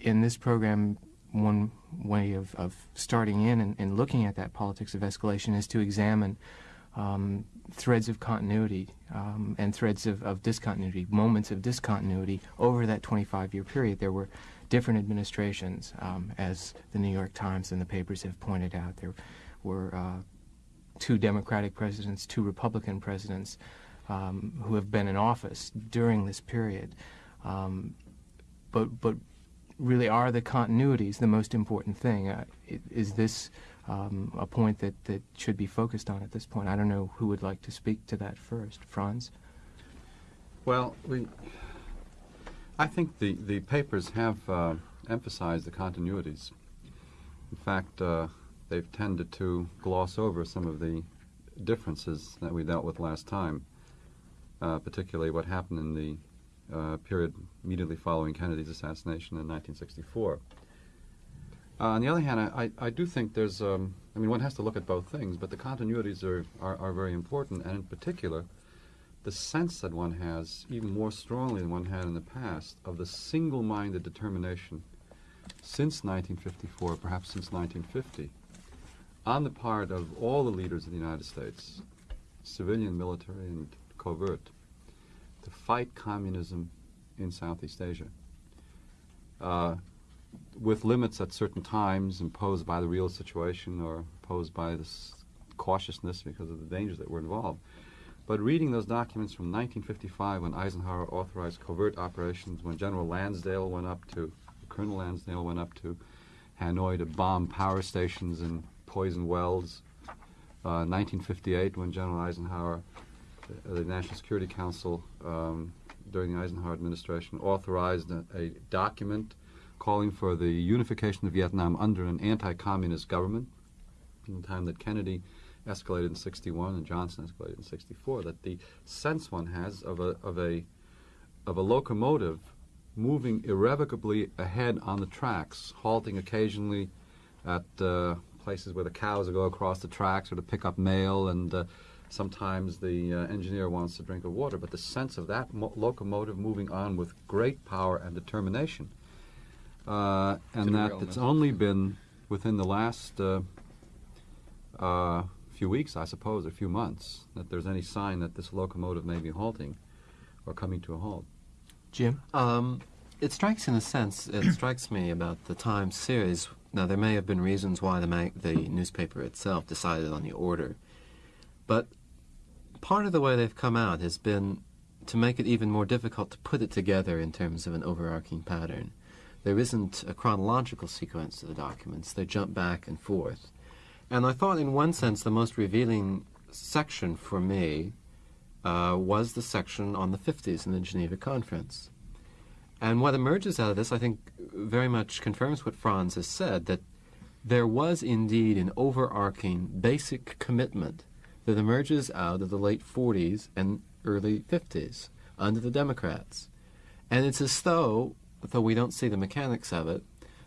in this program, one way of, of starting in and, and, looking at that politics of escalation is to examine um, threads of continuity um, and threads of, of, discontinuity, moments of discontinuity over that 25 year period. There were different administrations, um, as the New York Times and the papers have pointed out. There were uh, two Democratic presidents, two Republican presidents um, who have been in office during this period. Um, but, but really, are the continuities the most important thing? Uh, is this um, a point that, that should be focused on at this point? I don't know who would like to speak to that first. Franz? Well, we, I think the, the papers have uh, emphasized the continuities. In fact, uh, they've tended to gloss over some of the differences that we dealt with last time uh, particularly what happened in the uh, period immediately following Kennedy's assassination in 1964. Uh, on the other hand, I, I, I do think there's, um, I mean, one has to look at both things, but the continuities are, are, are, very important, and in particular, the sense that one has, even more strongly than one had in the past, of the single minded determination since 1954, perhaps since 1950, on the part of all the leaders of the United States, civilian, military, and covert to fight communism in Southeast Asia. Uh, with limits at certain times imposed by the real situation or imposed by this cautiousness because of the dangers that were involved. But reading those documents from 1955 when Eisenhower authorized covert operations, when General Lansdale went up to, Colonel Lansdale went up to Hanoi to bomb power stations and poison wells, uh, 1958 when General Eisenhower uh, the National Security Council um, during the Eisenhower administration authorized a, a, document calling for the unification of Vietnam under an anti-communist government. In the time that Kennedy escalated in 61 and Johnson escalated in 64, that the sense one has of a of a of a locomotive moving irrevocably ahead on the tracks, halting occasionally at uh, places where the cows go across the tracks or to pick up mail and uh, Sometimes the uh, engineer wants a drink of water, but the sense of that mo- locomotive moving on with great power and determination, uh, and that it's only been within the last uh, uh, few weeks, I suppose, a few months, that there's any sign that this locomotive may be halting or coming to a halt. Jim? Um, it strikes in a sense, it strikes me about the Times series. Now, there may have been reasons why the, mag- the newspaper itself decided on the order, but part of the way they've come out has been to make it even more difficult to put it together in terms of an overarching pattern. There isn't a chronological sequence to the documents, they jump back and forth. And I thought, in one sense, the most revealing section for me uh, was the section on the 50s in the Geneva Conference. And what emerges out of this, I think, very much confirms what Franz has said that there was indeed an overarching basic commitment that emerges out of the late 40s and early 50s under the Democrats. And it's as though, though we don't see the mechanics of it,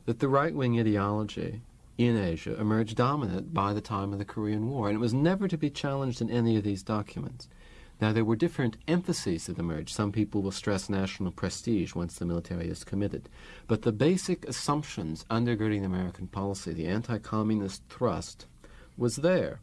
that the right wing ideology in Asia emerged dominant by the time of the Korean War, and it was never to be challenged in any of these documents. Now, there were different emphases that emerged. Some people will stress national prestige once the military is committed. But the basic assumptions undergirding American policy, the anti communist thrust, was there.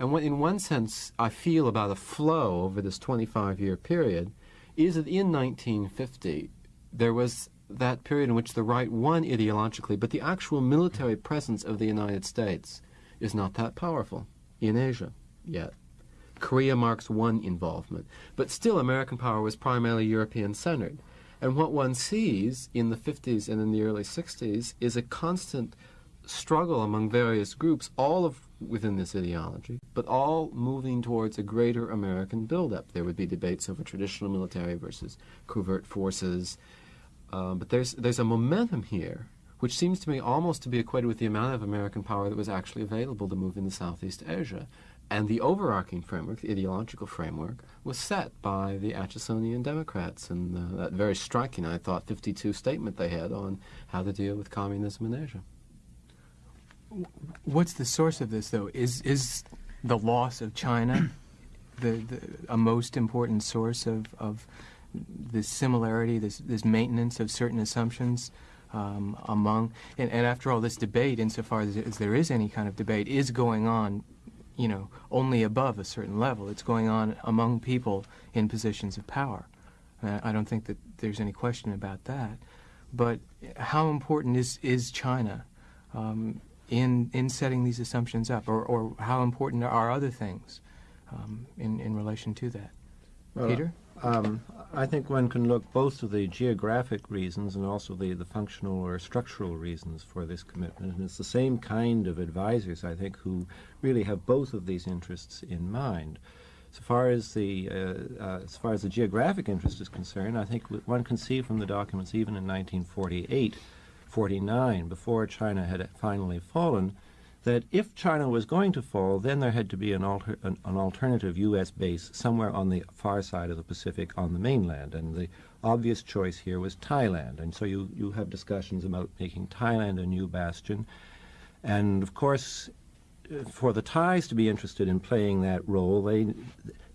And what, in one sense, I feel about a flow over this 25 year period is that in 1950, there was that period in which the right won ideologically, but the actual military presence of the United States is not that powerful in Asia yet. Korea marks one involvement, but still American power was primarily European centered. And what one sees in the 50s and in the early 60s is a constant struggle among various groups, all of within this ideology, but all moving towards a greater American buildup. There would be debates over traditional military versus covert forces, um, but there's there's a momentum here which seems to me almost to be equated with the amount of American power that was actually available to move into Southeast Asia. And the overarching framework, the ideological framework, was set by the Achesonian Democrats and uh, that very striking, I thought, 52 statement they had on how to deal with communism in Asia. What's the source of this, though? Is is the loss of China the, the a most important source of, of this similarity, this this maintenance of certain assumptions um, among and, and after all, this debate, insofar as, as there is any kind of debate, is going on, you know, only above a certain level. It's going on among people in positions of power. Uh, I don't think that there's any question about that. But how important is is China? Um, in in setting these assumptions up, or, or how important are other things um, in in relation to that? Well, Peter, Um, I think one can look both to the geographic reasons and also the, the functional or structural reasons for this commitment. And it's the same kind of advisors, I think, who really have both of these interests in mind. So far as the uh, uh, as far as the geographic interest is concerned, I think one can see from the documents even in 1948, 49, before China had finally fallen, that if China was going to fall, then there had to be an, alter, an, an, alternative U.S. base somewhere on the far side of the Pacific on the mainland. And the obvious choice here was Thailand. And so you, you have discussions about making Thailand a new bastion. And of course, for the Thais to be interested in playing that role, they,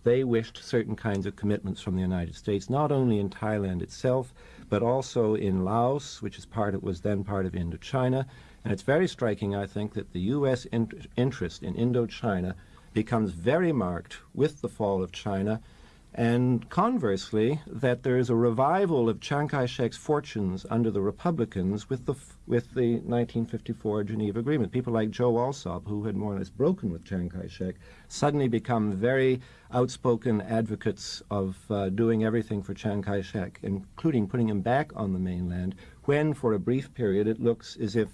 they wished certain kinds of commitments from the United States, not only in Thailand itself, but also in Laos, which is part was then part of Indochina. And it's very striking, I think, that the U.S. In- interest in Indochina becomes very marked with the fall of China, and conversely, that there is a revival of Chiang Kai-shek's fortunes under the Republicans with the with the 1954 Geneva Agreement. People like Joe Alsop, who had more or less broken with Chiang Kai-shek, suddenly become very outspoken advocates of uh, doing everything for Chiang Kai-shek, including putting him back on the mainland, when for a brief period it looks as if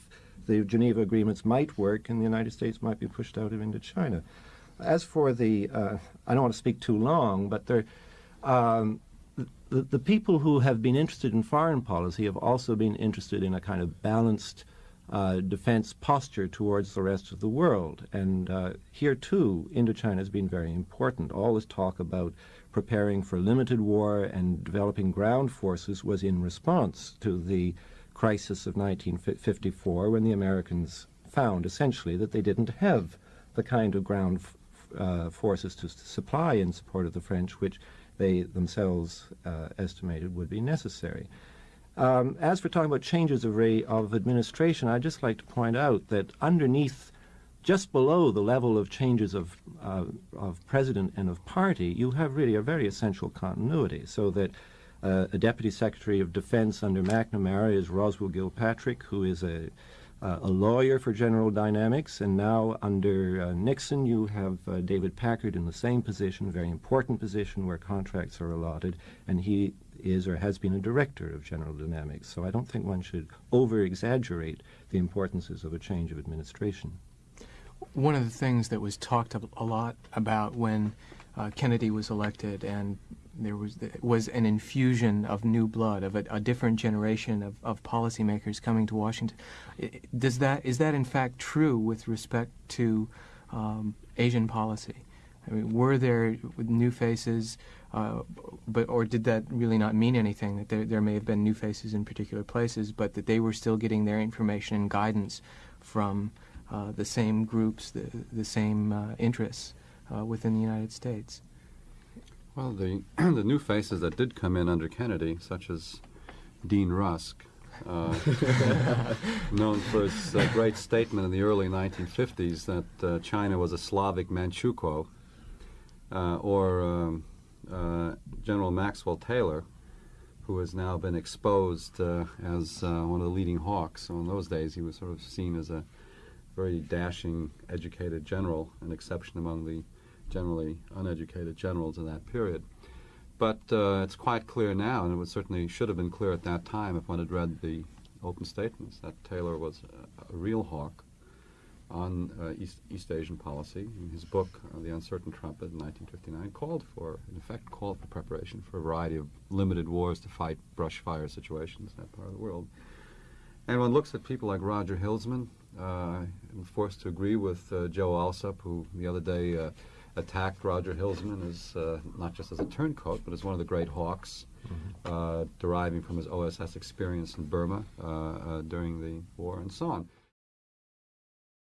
the Geneva agreements might work and the United States might be pushed out of Indochina. As for the, uh, I don't want to speak too long, but there, um, the, the people who have been interested in foreign policy have also been interested in a kind of balanced uh, defense posture towards the rest of the world. And uh, here, too, Indochina has been very important. All this talk about preparing for limited war and developing ground forces was in response to the crisis of 1954 when the Americans found essentially that they didn't have the kind of ground uh, forces to supply in support of the French which they themselves uh, estimated would be necessary. Um, as for talking about changes of, of administration, I'd just like to point out that underneath, just below the level of changes of, uh, of president and of party, you have really a very essential continuity, so that uh, a Deputy Secretary of Defense under McNamara is Roswell Gilpatric, who is a, uh, a lawyer for General Dynamics. And now under uh, Nixon, you have uh, David Packard in the same position, a very important position where contracts are allotted. And he is or has been a director of General Dynamics. So I don't think one should over exaggerate the importances of a change of administration. One of the things that was talked a lot about when uh, Kennedy was elected and there was was an infusion of new blood, of a, a different generation of, of policymakers coming to Washington. Does that is that in fact true with respect to um, Asian policy? I mean, were there new faces, uh, but or did that really not mean anything? That there there may have been new faces in particular places, but that they were still getting their information and guidance from uh, the same groups, the the same uh, interests uh, within the United States. Well, the the new faces that did come in under Kennedy, such as Dean Rusk, uh, known for his uh, great statement in the early 1950s that uh, China was a Slavic Manchukuo, uh, or um, uh, General Maxwell Taylor, who has now been exposed uh, as one of the leading hawks. So in those days, he was sort of seen as a very dashing, educated general, an exception among the generally uneducated generals in that period. But uh, it's quite clear now, and it certainly should have been clear at that time if one had read the open statements, that Taylor was a, a real hawk on uh, East, East Asian policy. In his book, uh, The Uncertain Trumpet, in 1959, called for, in effect, called for preparation for a variety of limited wars to fight brush fire situations in that part of the world. And one looks at people like Roger Hilsman. Uh, I'm forced to agree with uh, Joe Alsop, who the other day uh, attacked Roger Hilsman as uh, not just as a turncoat, but as one of the great hawks, uh, deriving from his OSS experience in Burma uh, uh, during the war and so on.